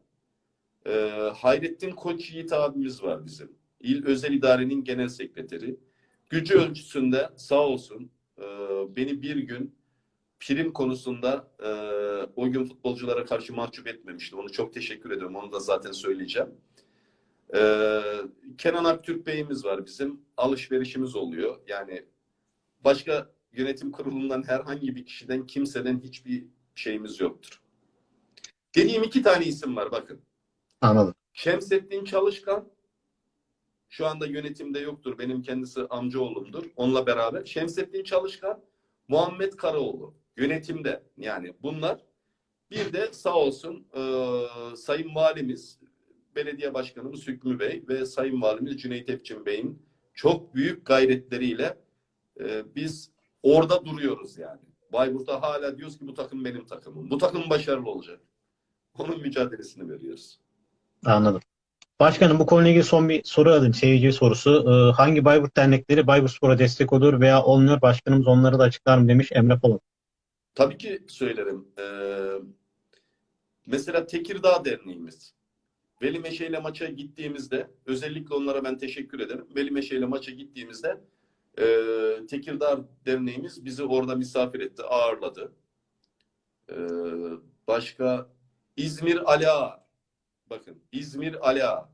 S2: Ee, Hayrettin Koç Yiğit abimiz var bizim. İl Özel İdare'nin genel sekreteri. Gücü ölçüsünde sağ olsun e, beni bir gün prim konusunda e, o gün futbolculara karşı mahcup etmemişti. Onu çok teşekkür ediyorum. Onu da zaten söyleyeceğim. Ee, Kenan Aktürk Bey'imiz var bizim. Alışverişimiz oluyor. Yani başka yönetim kurulundan herhangi bir kişiden kimseden hiçbir şeyimiz yoktur. Dediğim iki tane isim var bakın.
S1: Anladım.
S2: Şemsettin Çalışkan şu anda yönetimde yoktur. Benim kendisi amcaoğlumdur. Onunla beraber Şemsettin Çalışkan, Muhammed Karaoğlu yönetimde. Yani bunlar bir de sağ olsun e, Sayın Valimiz, Belediye Başkanımız Hükmü Bey ve Sayın Valimiz Cüneyt Epçin Bey'in çok büyük gayretleriyle e, biz orada duruyoruz yani. Bayburt'ta hala diyoruz ki bu takım benim takımım. Bu takım başarılı olacak. Onun mücadelesini veriyoruz.
S1: Anladım. Başkanım bu konuyla ilgili son bir soru alayım. Seyirci sorusu. Ee, hangi Bayburt dernekleri Bayburtspor'a destek olur veya olmuyor? Başkanımız onları da açıklar mı demiş Emre Polat.
S2: Tabii ki söylerim. Ee, mesela Tekirdağ Derneğimiz. Veli Meşe ile maça gittiğimizde özellikle onlara ben teşekkür ederim. Veli Meşe ile maça gittiğimizde e, Tekirdağ Derneğimiz bizi orada misafir etti, ağırladı. Ee, başka İzmir Ala. Bakın İzmir Ala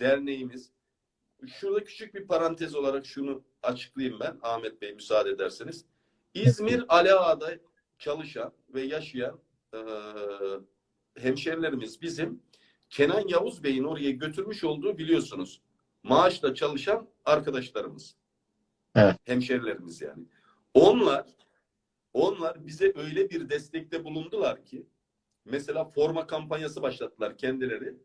S2: Derneğimiz. Şurada küçük bir parantez olarak şunu açıklayayım ben Ahmet Bey müsaade ederseniz. İzmir Alaa'da çalışan ve yaşayan e, hemşerilerimiz bizim Kenan Yavuz Bey'in oraya götürmüş olduğu biliyorsunuz. Maaşla çalışan arkadaşlarımız.
S1: Evet.
S2: Hemşerilerimiz yani. Onlar onlar bize öyle bir destekte bulundular ki mesela forma kampanyası başlattılar kendileri.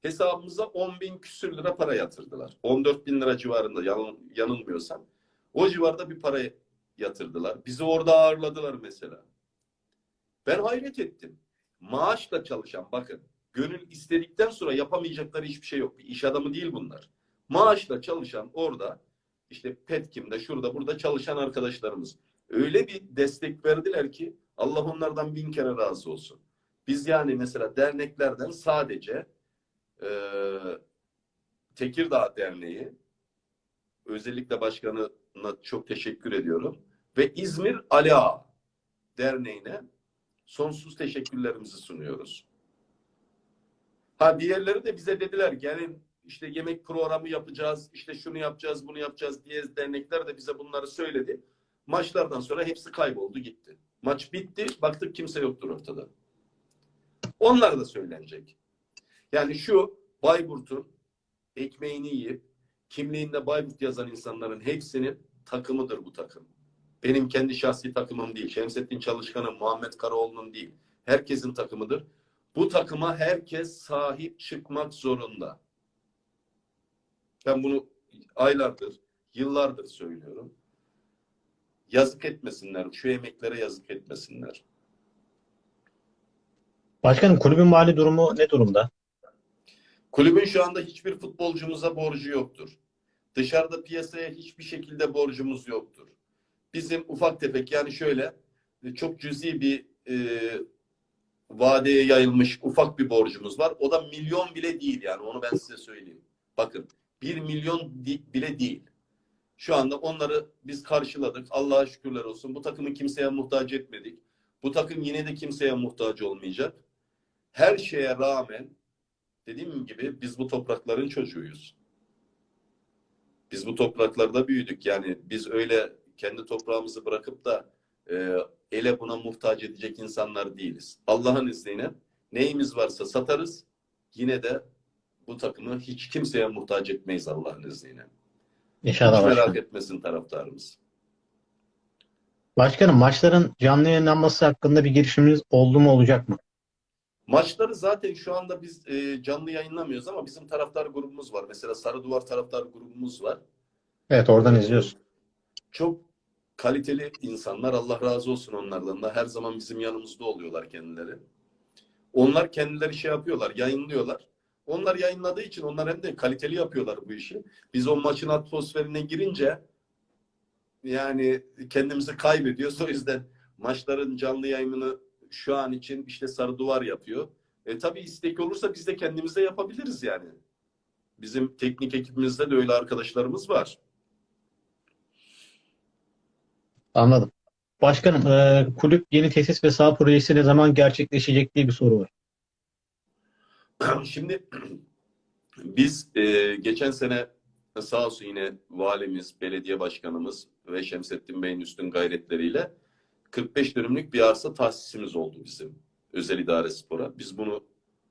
S2: Hesabımıza 10 bin küsür lira para yatırdılar. 14 bin lira civarında yan, yanılmıyorsam. O civarda bir para yatırdılar. Bizi orada ağırladılar mesela. Ben hayret ettim. Maaşla çalışan bakın gönül istedikten sonra yapamayacakları hiçbir şey yok. Bir iş adamı değil bunlar. Maaşla çalışan orada işte Petkim'de şurada burada çalışan arkadaşlarımız öyle bir destek verdiler ki Allah onlardan bin kere razı olsun. Biz yani mesela derneklerden sadece e, Tekirdağ Derneği özellikle başkanına çok teşekkür ediyorum ve İzmir Ali Ağa Derneği'ne sonsuz teşekkürlerimizi sunuyoruz. Ha diğerleri de bize dediler gelin işte yemek programı yapacağız, işte şunu yapacağız, bunu yapacağız diye dernekler de bize bunları söyledi. Maçlardan sonra hepsi kayboldu gitti. Maç bitti, baktık kimse yoktur ortada. Onlar da söylenecek. Yani şu Bayburt'un ekmeğini yiyip kimliğinde Bayburt yazan insanların hepsinin takımıdır bu takım. Benim kendi şahsi takımım değil. Şemsettin Çalışkan'ın, Muhammed Karaoğlu'nun değil. Herkesin takımıdır. Bu takıma herkes sahip çıkmak zorunda. Ben bunu aylardır, yıllardır söylüyorum. Yazık etmesinler. Şu emeklere yazık etmesinler.
S1: Başkanım kulübün mali durumu ne durumda?
S2: Kulübün şu anda hiçbir futbolcumuza borcu yoktur. Dışarıda piyasaya hiçbir şekilde borcumuz yoktur. Bizim ufak tefek yani şöyle çok cüzi bir e, vadeye yayılmış ufak bir borcumuz var. O da milyon bile değil yani onu ben size söyleyeyim. Bakın bir milyon bile değil. Şu anda onları biz karşıladık. Allah'a şükürler olsun. Bu takımı kimseye muhtaç etmedik. Bu takım yine de kimseye muhtaç olmayacak. Her şeye rağmen dediğim gibi biz bu toprakların çocuğuyuz. Biz bu topraklarda büyüdük. Yani biz öyle kendi toprağımızı bırakıp da e, ele buna muhtaç edecek insanlar değiliz. Allah'ın izniyle neyimiz varsa satarız. Yine de bu takımı hiç kimseye muhtaç etmeyiz Allah'ın izniyle.
S1: İnşallah
S2: hiç merak
S1: başkanım.
S2: etmesin taraftarımız.
S1: Başkanım maçların canlı yayınlanması hakkında bir girişiminiz oldu mu olacak mı?
S2: Maçları zaten şu anda biz e, canlı yayınlamıyoruz ama bizim taraftar grubumuz var. Mesela Sarı Duvar taraftar grubumuz var.
S1: Evet oradan izliyoruz.
S2: Çok kaliteli insanlar. Allah razı olsun onlardan da. Her zaman bizim yanımızda oluyorlar kendileri. Onlar kendileri şey yapıyorlar, yayınlıyorlar. Onlar yayınladığı için onlar hem de kaliteli yapıyorlar bu işi. Biz o maçın atmosferine girince yani kendimizi kaybediyoruz. O yüzden maçların canlı yayını şu an için işte sarı duvar yapıyor. E tabii istek olursa biz de kendimiz de yapabiliriz yani. Bizim teknik ekibimizde de öyle arkadaşlarımız var.
S1: Anladım. Başkanım, e, kulüp yeni tesis ve saha projesi ne zaman gerçekleşecek diye bir soru var.
S2: Şimdi biz e, geçen sene sağ olsun yine valimiz, belediye başkanımız ve Şemsettin Bey'in üstün gayretleriyle 45 dönümlük bir arsa tahsisimiz oldu bizim özel idare spora. Biz bunu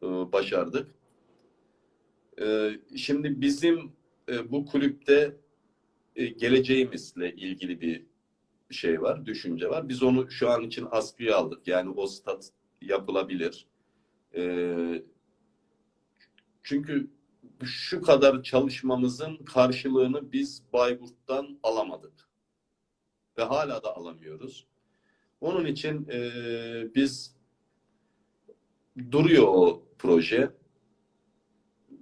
S2: e, başardık. E, şimdi bizim e, bu kulüpte e, geleceğimizle ilgili bir şey var, düşünce var. Biz onu şu an için askıya aldık. Yani o stat yapılabilir. E, çünkü şu kadar çalışmamızın karşılığını biz Bayburt'tan alamadık. Ve hala da alamıyoruz. Onun için e, biz duruyor o proje.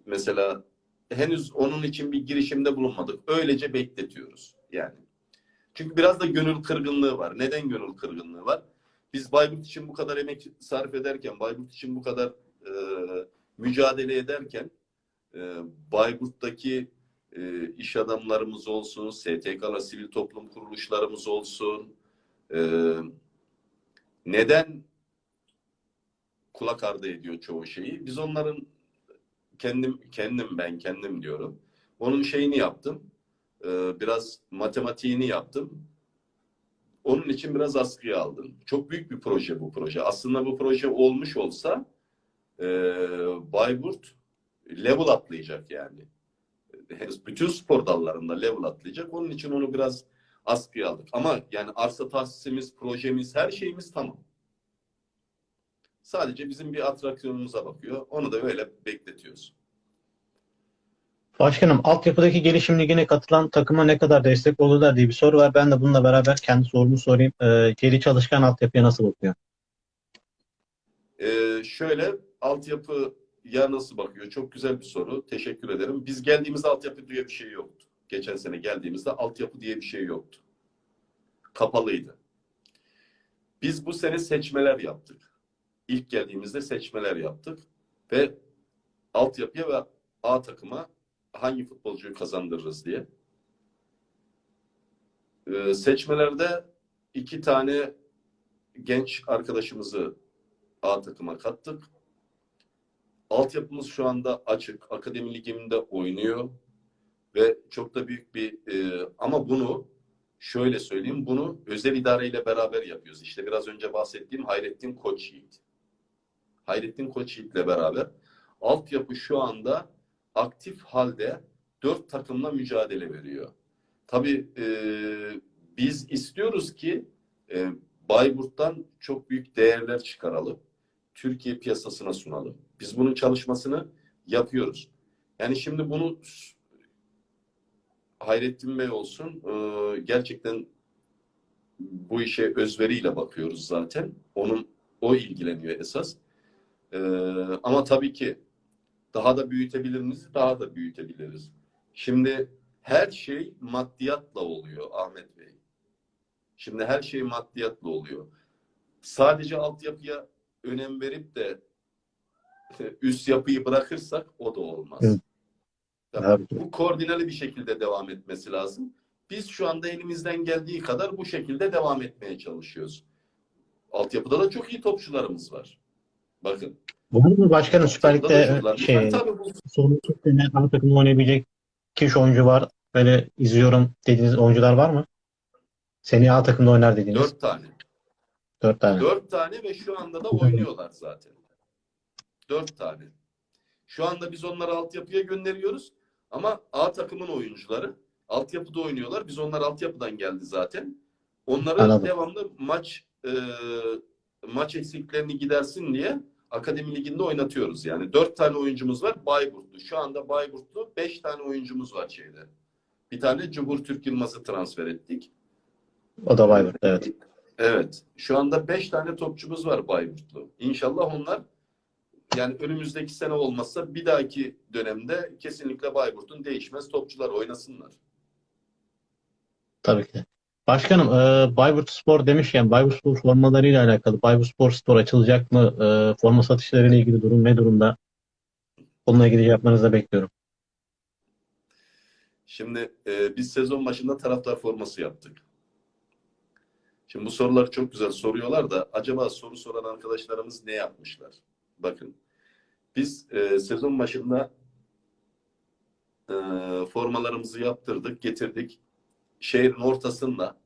S2: Mesela henüz onun için bir girişimde bulunmadık. Öylece bekletiyoruz yani. Çünkü biraz da gönül kırgınlığı var. Neden gönül kırgınlığı var? Biz Bayburt için bu kadar emek sarf ederken, Bayburt için bu kadar e, mücadele ederken e, Bayburt'taki e, iş adamlarımız olsun, STK'la sivil toplum kuruluşlarımız olsun, e, neden kulak ardı ediyor çoğu şeyi? Biz onların kendim kendim ben kendim diyorum. Onun şeyini yaptım. E, biraz matematiğini yaptım. Onun için biraz askıya aldım. Çok büyük bir proje bu proje. Aslında bu proje olmuş olsa e, Bayburt level atlayacak yani. Bütün spor dallarında level atlayacak. Onun için onu biraz askıya aldık. Ama yani arsa tahsisimiz, projemiz, her şeyimiz tamam. Sadece bizim bir atraksiyonumuza bakıyor. Onu da öyle bekletiyoruz.
S1: Başkanım, altyapıdaki gelişim ligine katılan takıma ne kadar destek olurlar diye bir soru var. Ben de bununla beraber kendi sorumu sorayım. E, Geri çalışkan altyapıya nasıl bakıyor?
S2: Ee, şöyle altyapı ya nasıl bakıyor? Çok güzel bir soru. Teşekkür ederim. Biz geldiğimizde altyapı diye bir şey yoktu. Geçen sene geldiğimizde altyapı diye bir şey yoktu. Kapalıydı. Biz bu sene seçmeler yaptık. İlk geldiğimizde seçmeler yaptık ve altyapıya ve A takıma hangi futbolcuyu kazandırırız diye. Ee, seçmelerde iki tane genç arkadaşımızı A takıma kattık. Altyapımız şu anda açık. Akademi liginde oynuyor. Ve çok da büyük bir e, ama bunu şöyle söyleyeyim. Bunu özel idareyle beraber yapıyoruz. İşte biraz önce bahsettiğim Hayrettin Koç Yiğit. Hayrettin Koç Yiğit'le beraber. Altyapı şu anda aktif halde dört takımla mücadele veriyor. Tabii e, biz istiyoruz ki e, Bayburt'tan çok büyük değerler çıkaralım. Türkiye piyasasına sunalım. Biz bunun çalışmasını yapıyoruz. Yani şimdi bunu Hayrettin Bey olsun e, gerçekten bu işe özveriyle bakıyoruz zaten. Onun o ilgileniyor esas. E, ama tabii ki daha da büyütebilir miyiz? Daha da büyütebiliriz. Şimdi her şey maddiyatla oluyor Ahmet Bey. Şimdi her şey maddiyatla oluyor. Sadece altyapıya önem verip de üst yapıyı bırakırsak o da olmaz.
S1: Evet.
S2: Tabii
S1: Evet.
S2: bu koordineli bir şekilde devam etmesi lazım. Biz şu anda elimizden geldiği kadar bu şekilde devam etmeye çalışıyoruz. Altyapıda da çok iyi topçularımız var. Bakın.
S1: Var mı başkanım Süper Lig'de şey, sorun sene ana takımda oynayabilecek kişi oyuncu var. Böyle izliyorum dediğiniz oyuncular var mı? Seneye A takımda oynar dediğiniz.
S2: dört tane.
S1: Dört tane.
S2: Dört tane ve şu anda da oynuyorlar zaten. Dört tane. Şu anda biz onları altyapıya gönderiyoruz. Ama A takımın oyuncuları altyapıda oynuyorlar. Biz onlar altyapıdan geldi zaten.
S1: Anladım.
S2: devamlı maç e, maç eksiklerini gidersin diye Akademi Ligi'nde oynatıyoruz. Yani dört tane oyuncumuz var Bayburtlu. Şu anda Bayburtlu beş tane oyuncumuz var şeyde. Bir tane Cumhur Türk Yılmaz'ı transfer ettik.
S1: O da Bayburt. Evet.
S2: Evet. Şu anda 5 tane topçumuz var Bayburtlu. İnşallah onlar yani önümüzdeki sene olmazsa bir dahaki dönemde kesinlikle Bayburt'un değişmez topçular oynasınlar.
S1: Tabii ki. Başkanım, e, Bayburt Spor demişken Bayburt Spor formalarıyla alakalı Bayburt Spor Store açılacak mı? E, forma satışlarıyla ilgili durum ne durumda? Onunla ilgili cevaplarınızı da bekliyorum.
S2: Şimdi e, biz sezon başında taraftar forması yaptık. Şimdi bu soruları çok güzel soruyorlar da acaba soru soran arkadaşlarımız ne yapmışlar? Bakın biz e, sezon başında e, formalarımızı yaptırdık, getirdik. Şehrin ortasında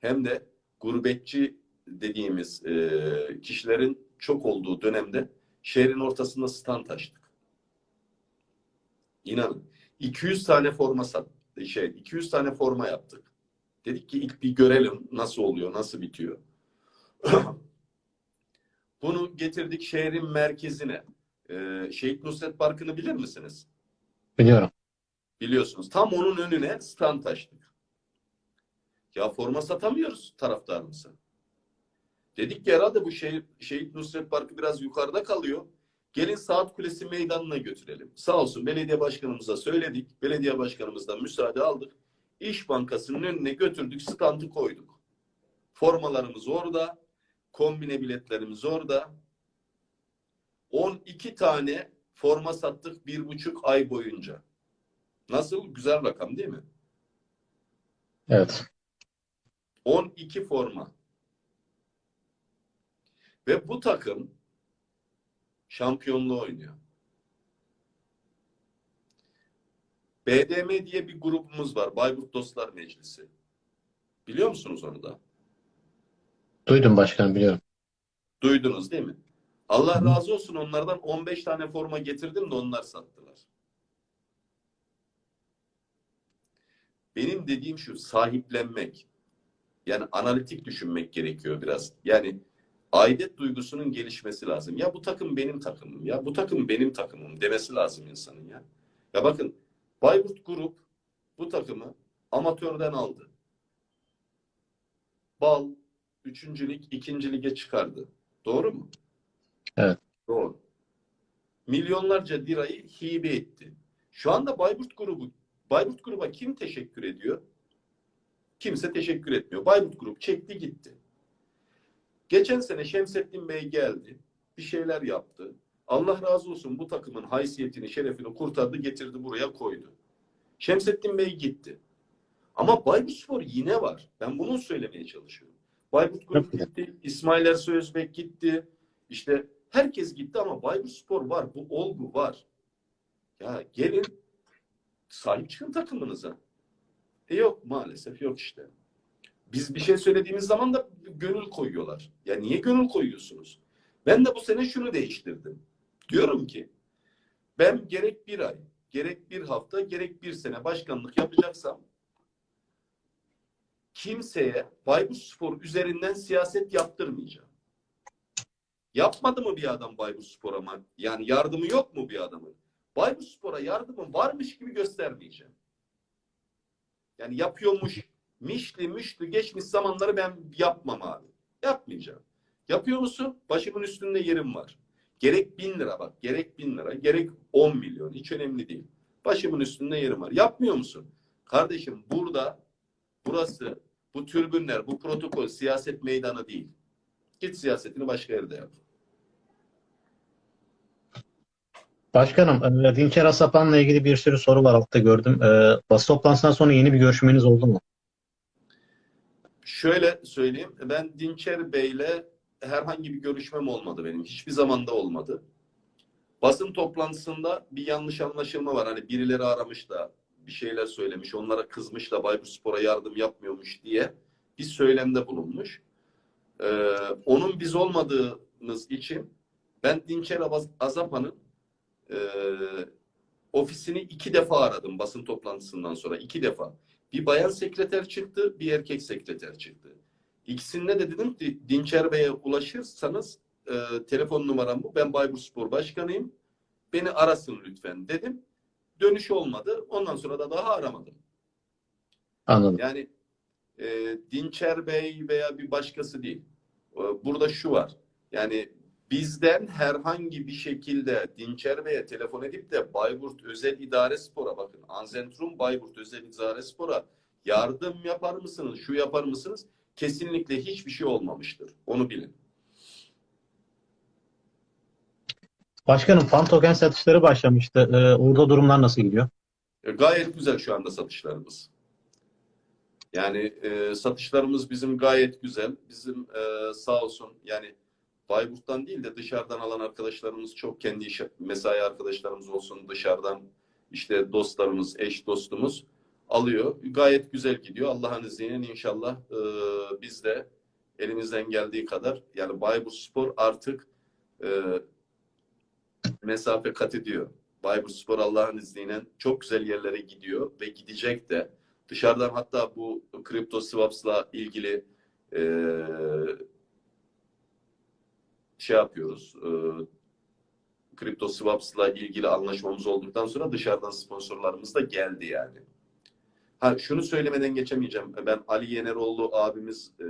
S2: hem de gurbetçi dediğimiz e, kişilerin çok olduğu dönemde şehrin ortasında stand açtık. İnanın 200 tane forma sat şey 200 tane forma yaptık. Dedik ki ilk bir görelim nasıl oluyor, nasıl bitiyor. Bunu getirdik şehrin merkezine. Ee, Şehit Nusret Parkı'nı bilir misiniz?
S1: Biliyorum.
S2: Biliyorsunuz. Tam onun önüne stand açtık. Ya forma satamıyoruz taraftarımıza. Dedik ki herhalde bu şehir, Şehit Nusret Parkı biraz yukarıda kalıyor. Gelin Saat Kulesi meydanına götürelim. Sağ olsun belediye başkanımıza söyledik. Belediye başkanımızdan müsaade aldık. İş Bankası'nın önüne götürdük, standı koyduk. Formalarımız orada, kombine biletlerimiz orada. 12 tane forma sattık bir buçuk ay boyunca. Nasıl? Güzel rakam değil mi?
S1: Evet.
S2: 12 forma. Ve bu takım şampiyonluğu oynuyor. BDM diye bir grubumuz var. Bayburt Dostlar Meclisi. Biliyor musunuz onu da?
S1: Duydum başkanım, biliyorum.
S2: Duydunuz değil mi? Allah razı olsun onlardan 15 tane forma getirdim de onlar sattılar. Benim dediğim şu sahiplenmek. Yani analitik düşünmek gerekiyor biraz. Yani aidet duygusunun gelişmesi lazım. Ya bu takım benim takımım ya bu takım benim takımım demesi lazım insanın ya. Ya bakın Bayburt Grup bu takımı amatörden aldı. Bal 3. lig 2. lige çıkardı. Doğru mu?
S1: Evet.
S2: Doğru. Milyonlarca lirayı hibe etti. Şu anda Bayburt grubu Bayburt gruba kim teşekkür ediyor? Kimse teşekkür etmiyor. Bayburt grup çekti gitti. Geçen sene Şemsettin Bey geldi. Bir şeyler yaptı. Allah razı olsun bu takımın haysiyetini, şerefini kurtardı, getirdi buraya koydu. Şemsettin Bey gitti. Ama Bayburt Spor yine var. Ben bunu söylemeye çalışıyorum. Bayburt Grup gitti. İsmail Ersoy Özbek gitti. İşte herkes gitti ama Bayburt Spor var. Bu olgu var. Ya gelin sahip çıkın takımınıza. E yok maalesef yok işte. Biz bir şey söylediğimiz zaman da gönül koyuyorlar. Ya niye gönül koyuyorsunuz? Ben de bu sene şunu değiştirdim. Diyorum ki ben gerek bir ay, gerek bir hafta, gerek bir sene başkanlık yapacaksam kimseye Bayburt Spor üzerinden siyaset yaptırmayacağım. Yapmadı mı bir adam Bayburt Spor'a? Yani yardımı yok mu bir adamın? Bayburt Spor'a yardımı varmış gibi göstermeyeceğim. Yani yapıyormuş, mişli mişli geçmiş zamanları ben yapmam abi. Yapmayacağım. Yapıyor musun? Başımın üstünde yerim var. Gerek bin lira bak, gerek bin lira, gerek on milyon. Hiç önemli değil. Başımın üstünde yerim var. Yapmıyor musun? Kardeşim burada, burası, bu türbünler, bu protokol siyaset meydanı değil. Git siyasetini başka yerde yap.
S1: Başkanım, e, Dinçer Asapan'la ilgili bir sürü soru var altta gördüm. E, basın toplantısından sonra yeni bir görüşmeniz oldu mu?
S2: Şöyle söyleyeyim. Ben Dinçer Bey'le herhangi bir görüşmem olmadı benim. Hiçbir zamanda olmadı. Basın toplantısında bir yanlış anlaşılma var. Hani birileri aramış da bir şeyler söylemiş. Onlara kızmış da Bayburt Spor'a yardım yapmıyormuş diye bir söylemde bulunmuş. Ee, onun biz olmadığımız için ben Dinçer Azapan'ın e, ofisini iki defa aradım basın toplantısından sonra. iki defa. Bir bayan sekreter çıktı, bir erkek sekreter çıktı. İkisinde de dedim ki Dinçer Bey'e ulaşırsanız e, telefon numaram bu. Ben Bayburt Spor Başkanıyım. Beni arasın lütfen dedim. Dönüş olmadı. Ondan sonra da daha aramadım.
S1: Anladım.
S2: Yani e, Dinçer Bey veya bir başkası değil. E, Burada şu var. Yani bizden herhangi bir şekilde Dinçer Bey'e telefon edip de Bayburt Özel İdare Spor'a bakın. Anzentrum Bayburt Özel İdare Spor'a yardım yapar mısınız, şu yapar mısınız? Kesinlikle hiçbir şey olmamıştır. Onu bilin.
S1: Başkanım fan token satışları başlamıştı. Ee, orada durumlar nasıl gidiyor?
S2: E, Gayet güzel şu anda satışlarımız. Yani e, satışlarımız bizim gayet güzel. Bizim e, sağ olsun yani Bayburt'tan değil de dışarıdan alan arkadaşlarımız çok kendi iş, mesai arkadaşlarımız olsun dışarıdan işte dostlarımız, eş dostumuz alıyor. Gayet güzel gidiyor. Allah'ın izniyle inşallah e, biz de elimizden geldiği kadar yani Bayburt Spor artık e, mesafe kat ediyor. Bayburt Spor Allah'ın izniyle çok güzel yerlere gidiyor ve gidecek de. Dışarıdan hatta bu kripto swaps'la ilgili eee, şey yapıyoruz. Eee kripto swaps'la ilgili anlaşmamız olduktan sonra dışarıdan sponsorlarımız da geldi yani. Ha şunu söylemeden geçemeyeceğim. Ben Ali Yeneroğlu abimiz eee,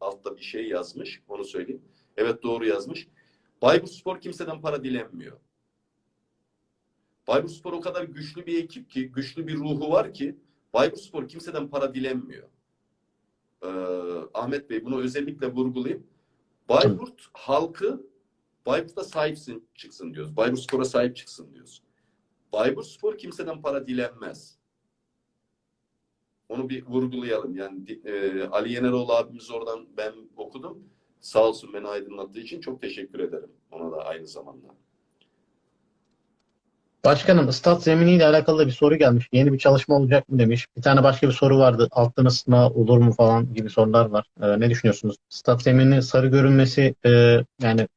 S2: altta bir şey yazmış. Onu söyleyeyim. Evet doğru yazmış. Bayburt Spor kimseden para dilenmiyor. Bayburt Spor o kadar güçlü bir ekip ki, güçlü bir ruhu var ki Bayburt Spor kimseden para dilenmiyor. Ee, Ahmet Bey bunu özellikle vurgulayayım. Bayburt halkı Bayburt'a sahipsin çıksın diyoruz. Bayburt Spor'a sahip çıksın diyoruz. Bayburt Spor kimseden para dilenmez. Onu bir vurgulayalım. Yani e, Ali Yeneroğlu abimiz oradan ben okudum. Sağ olsun beni aydınlattığı için çok teşekkür ederim. Ona da aynı zamanda.
S1: Başkanım stat zeminiyle alakalı bir soru gelmiş. Yeni bir çalışma olacak mı demiş. Bir tane başka bir soru vardı. Alttan ısıtma olur mu falan gibi sorular var. Ee, ne düşünüyorsunuz? Stat zemininin sarı görünmesi e, yani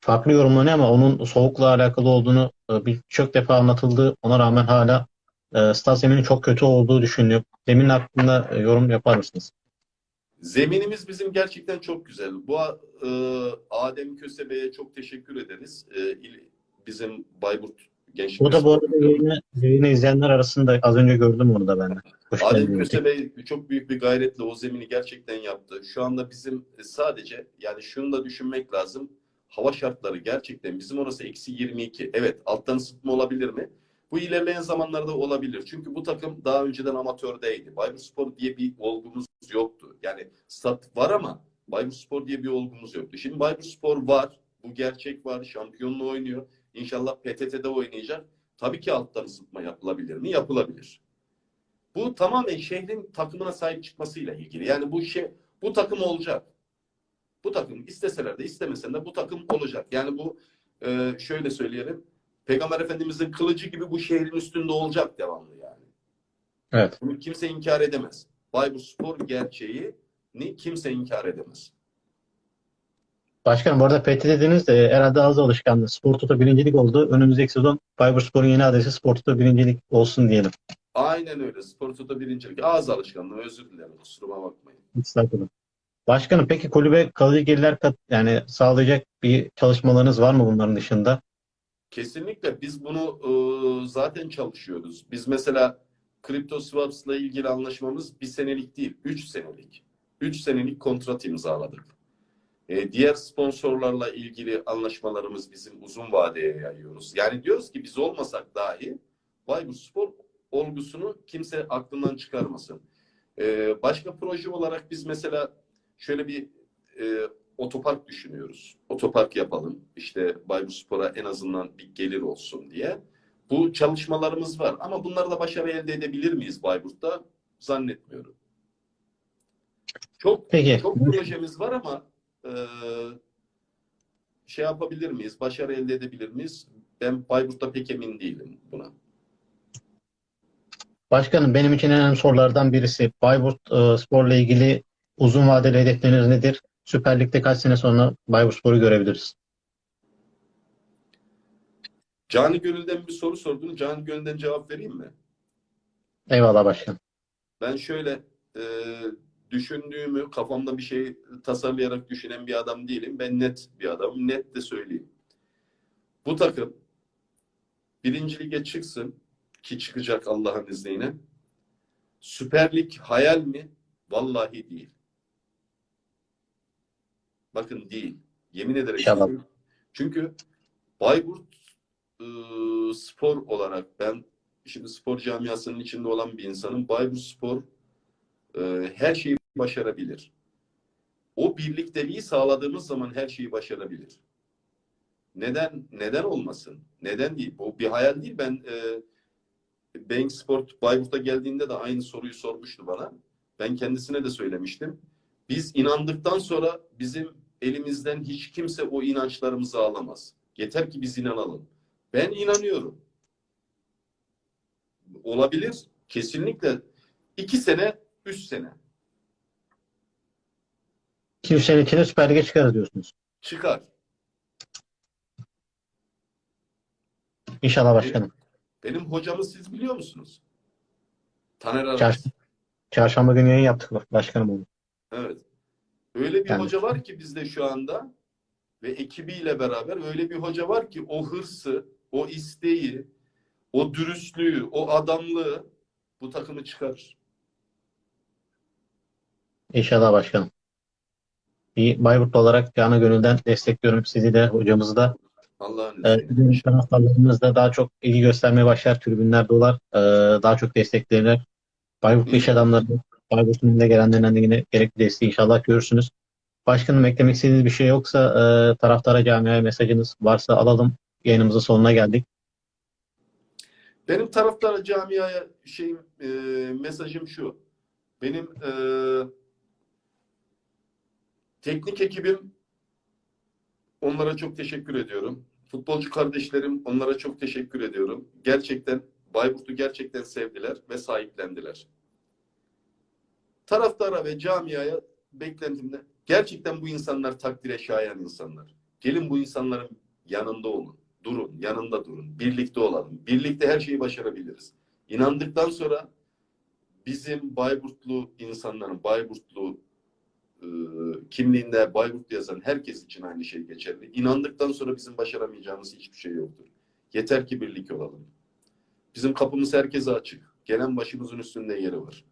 S1: farklı yorumlanıyor ama onun soğukla alakalı olduğunu e, birçok defa anlatıldı. Ona rağmen hala e, stat zeminin çok kötü olduğu düşünülüyor. Zemin hakkında e, yorum yapar mısınız?
S2: Zeminimiz bizim gerçekten çok güzel. Bu e, Adem Kösebe'ye çok teşekkür ederiz. E, bizim Bayburt Gençlik
S1: Bu da bu arada yayını, yayını izleyenler arasında az önce gördüm onu da ben
S2: Adem
S1: geldiniz.
S2: Kösebe çok büyük bir gayretle o zemini gerçekten yaptı. Şu anda bizim sadece yani şunu da düşünmek lazım. Hava şartları gerçekten bizim orası eksi 22. Evet alttan ısıtma olabilir mi? Bu ilerleyen zamanlarda olabilir. Çünkü bu takım daha önceden amatördeydi. Bayburt Spor diye bir olgumuz yoktu. Yani stat var ama Bayburt Spor diye bir olgumuz yoktu. Şimdi Bayburt Spor var. Bu gerçek var. Şampiyonluğu oynuyor. İnşallah PTT'de oynayacak. Tabii ki alttan ısıtma yapılabilir mi? Yapılabilir. Bu tamamen şehrin takımına sahip çıkmasıyla ilgili. Yani bu şey bu takım olacak. Bu takım isteseler de istemeseler de bu takım olacak. Yani bu e, şöyle söyleyelim. Peygamber Efendimizin kılıcı gibi bu şehrin üstünde olacak devamlı yani.
S1: Evet.
S2: Bunu kimse inkar edemez. Bayburt Spor gerçeğini kimse inkar edemez.
S1: Başkanım bu arada PT dediniz de herhalde az alışkanlığı. Spor Toto birincilik oldu. Önümüzdeki sezon Bayburt Spor'un yeni adresi Spor Toto birincilik olsun diyelim.
S2: Aynen öyle. Spor Toto birincilik. Ağız alışkanlığı. Özür dilerim. Kusuruma bakmayın.
S1: Sakın. Başkanım peki kulübe kalıcı gelirler kat, yani sağlayacak bir çalışmalarınız var mı bunların dışında?
S2: Kesinlikle biz bunu e, zaten çalışıyoruz. Biz mesela kripto swaps'la ilgili anlaşmamız bir senelik değil, üç senelik. Üç senelik kontrat imzaladık. E, diğer sponsorlarla ilgili anlaşmalarımız bizim uzun vadeye yayıyoruz. Yani diyoruz ki biz olmasak dahi Bayburt Spor olgusunu kimse aklından çıkarmasın. E, başka proje olarak biz mesela şöyle bir e, otopark düşünüyoruz. Otopark yapalım. İşte Bayburt Spor'a en azından bir gelir olsun diye. Bu çalışmalarımız var. Ama bunlarla başarı elde edebilir miyiz Bayburt'ta? Zannetmiyorum. Çok
S1: Peki.
S2: çok projemiz var ama e, şey yapabilir miyiz? Başarı elde edebilir miyiz? Ben Bayburt'ta pek emin değilim buna.
S1: Başkanım benim için en önemli sorulardan birisi Bayburt e, Spor'la ilgili uzun vadeli hedefleriniz nedir? Süper Lig'de kaç sene sonra Bayburt Spor'u görebiliriz?
S2: Cani Gönül'den bir soru sordun. Cani Gönül'den cevap vereyim mi?
S1: Eyvallah başkanım.
S2: Ben şöyle e, düşündüğümü kafamda bir şey tasarlayarak düşünen bir adam değilim. Ben net bir adamım. Net de söyleyeyim. Bu takım birinci lige çıksın ki çıkacak Allah'ın izniyle. Süper Lig hayal mi? Vallahi değil. Bakın değil. Yemin ederek.
S1: İnşallah.
S2: söylüyorum. Çünkü Bayburt e, spor olarak ben şimdi spor camiasının içinde olan bir insanım. Bayburt Spor e, her şeyi başarabilir. O birlikteliği sağladığımız zaman her şeyi başarabilir. Neden neden olmasın? Neden değil? Bu bir hayal değil. Ben e, Bank Sport Bayburt'a geldiğinde de aynı soruyu sormuştu bana. Ben kendisine de söylemiştim. Biz inandıktan sonra bizim elimizden hiç kimse o inançlarımızı alamaz. Yeter ki biz inanalım. Ben inanıyorum. Olabilir. Kesinlikle. iki sene, üç sene.
S1: 200 sene içinde Süper Lig'e çıkarız diyorsunuz.
S2: Çıkar.
S1: İnşallah başkanım.
S2: Benim hocamı siz biliyor musunuz? Taner Aras.
S1: Çarş- Çarşamba günü yayın yaptık başkanım onu.
S2: Evet. Öyle bir
S1: Yani-
S2: hoca var ki bizde şu anda ve ekibiyle beraber öyle bir hoca var ki o hırsı, o isteği, o dürüstlüğü, o adamlığı bu takımı çıkarır.
S1: İnşallah başkanım. Bir Bayburtlu olarak canı gönülden destekliyorum sizi de hocamızı da.
S2: Allah'ın
S1: Ee, taraftarlarımız da daha çok ilgi göstermeye başlar. Tribünler dolar. Ee, daha çok desteklenir. Bayburtlu iş adamları, Bayburt'un önüne gelenlerden de yine gerekli desteği inşallah görürsünüz. Başkanım eklemek istediğiniz bir şey yoksa e, taraftara camiaya mesajınız varsa alalım. Yayınımızın sonuna geldik.
S2: Benim taraftara camiaya şeyim e, mesajım şu. Benim e, teknik ekibim onlara çok teşekkür ediyorum. Futbolcu kardeşlerim onlara çok teşekkür ediyorum. Gerçekten Bayburt'u gerçekten sevdiler ve sahiplendiler. Taraftara ve camiaya beklentimde gerçekten bu insanlar takdire şayan insanlar. Gelin bu insanların yanında olun. Durun, yanında durun. Birlikte olalım. Birlikte her şeyi başarabiliriz. İnandıktan sonra bizim Bayburtlu insanların, Bayburtlu e, kimliğinde Bayburt yazan herkes için aynı şey geçerli. İnandıktan sonra bizim başaramayacağımız hiçbir şey yoktur. Yeter ki birlik olalım. Bizim kapımız herkese açık. Gelen başımızın üstünde yeri var.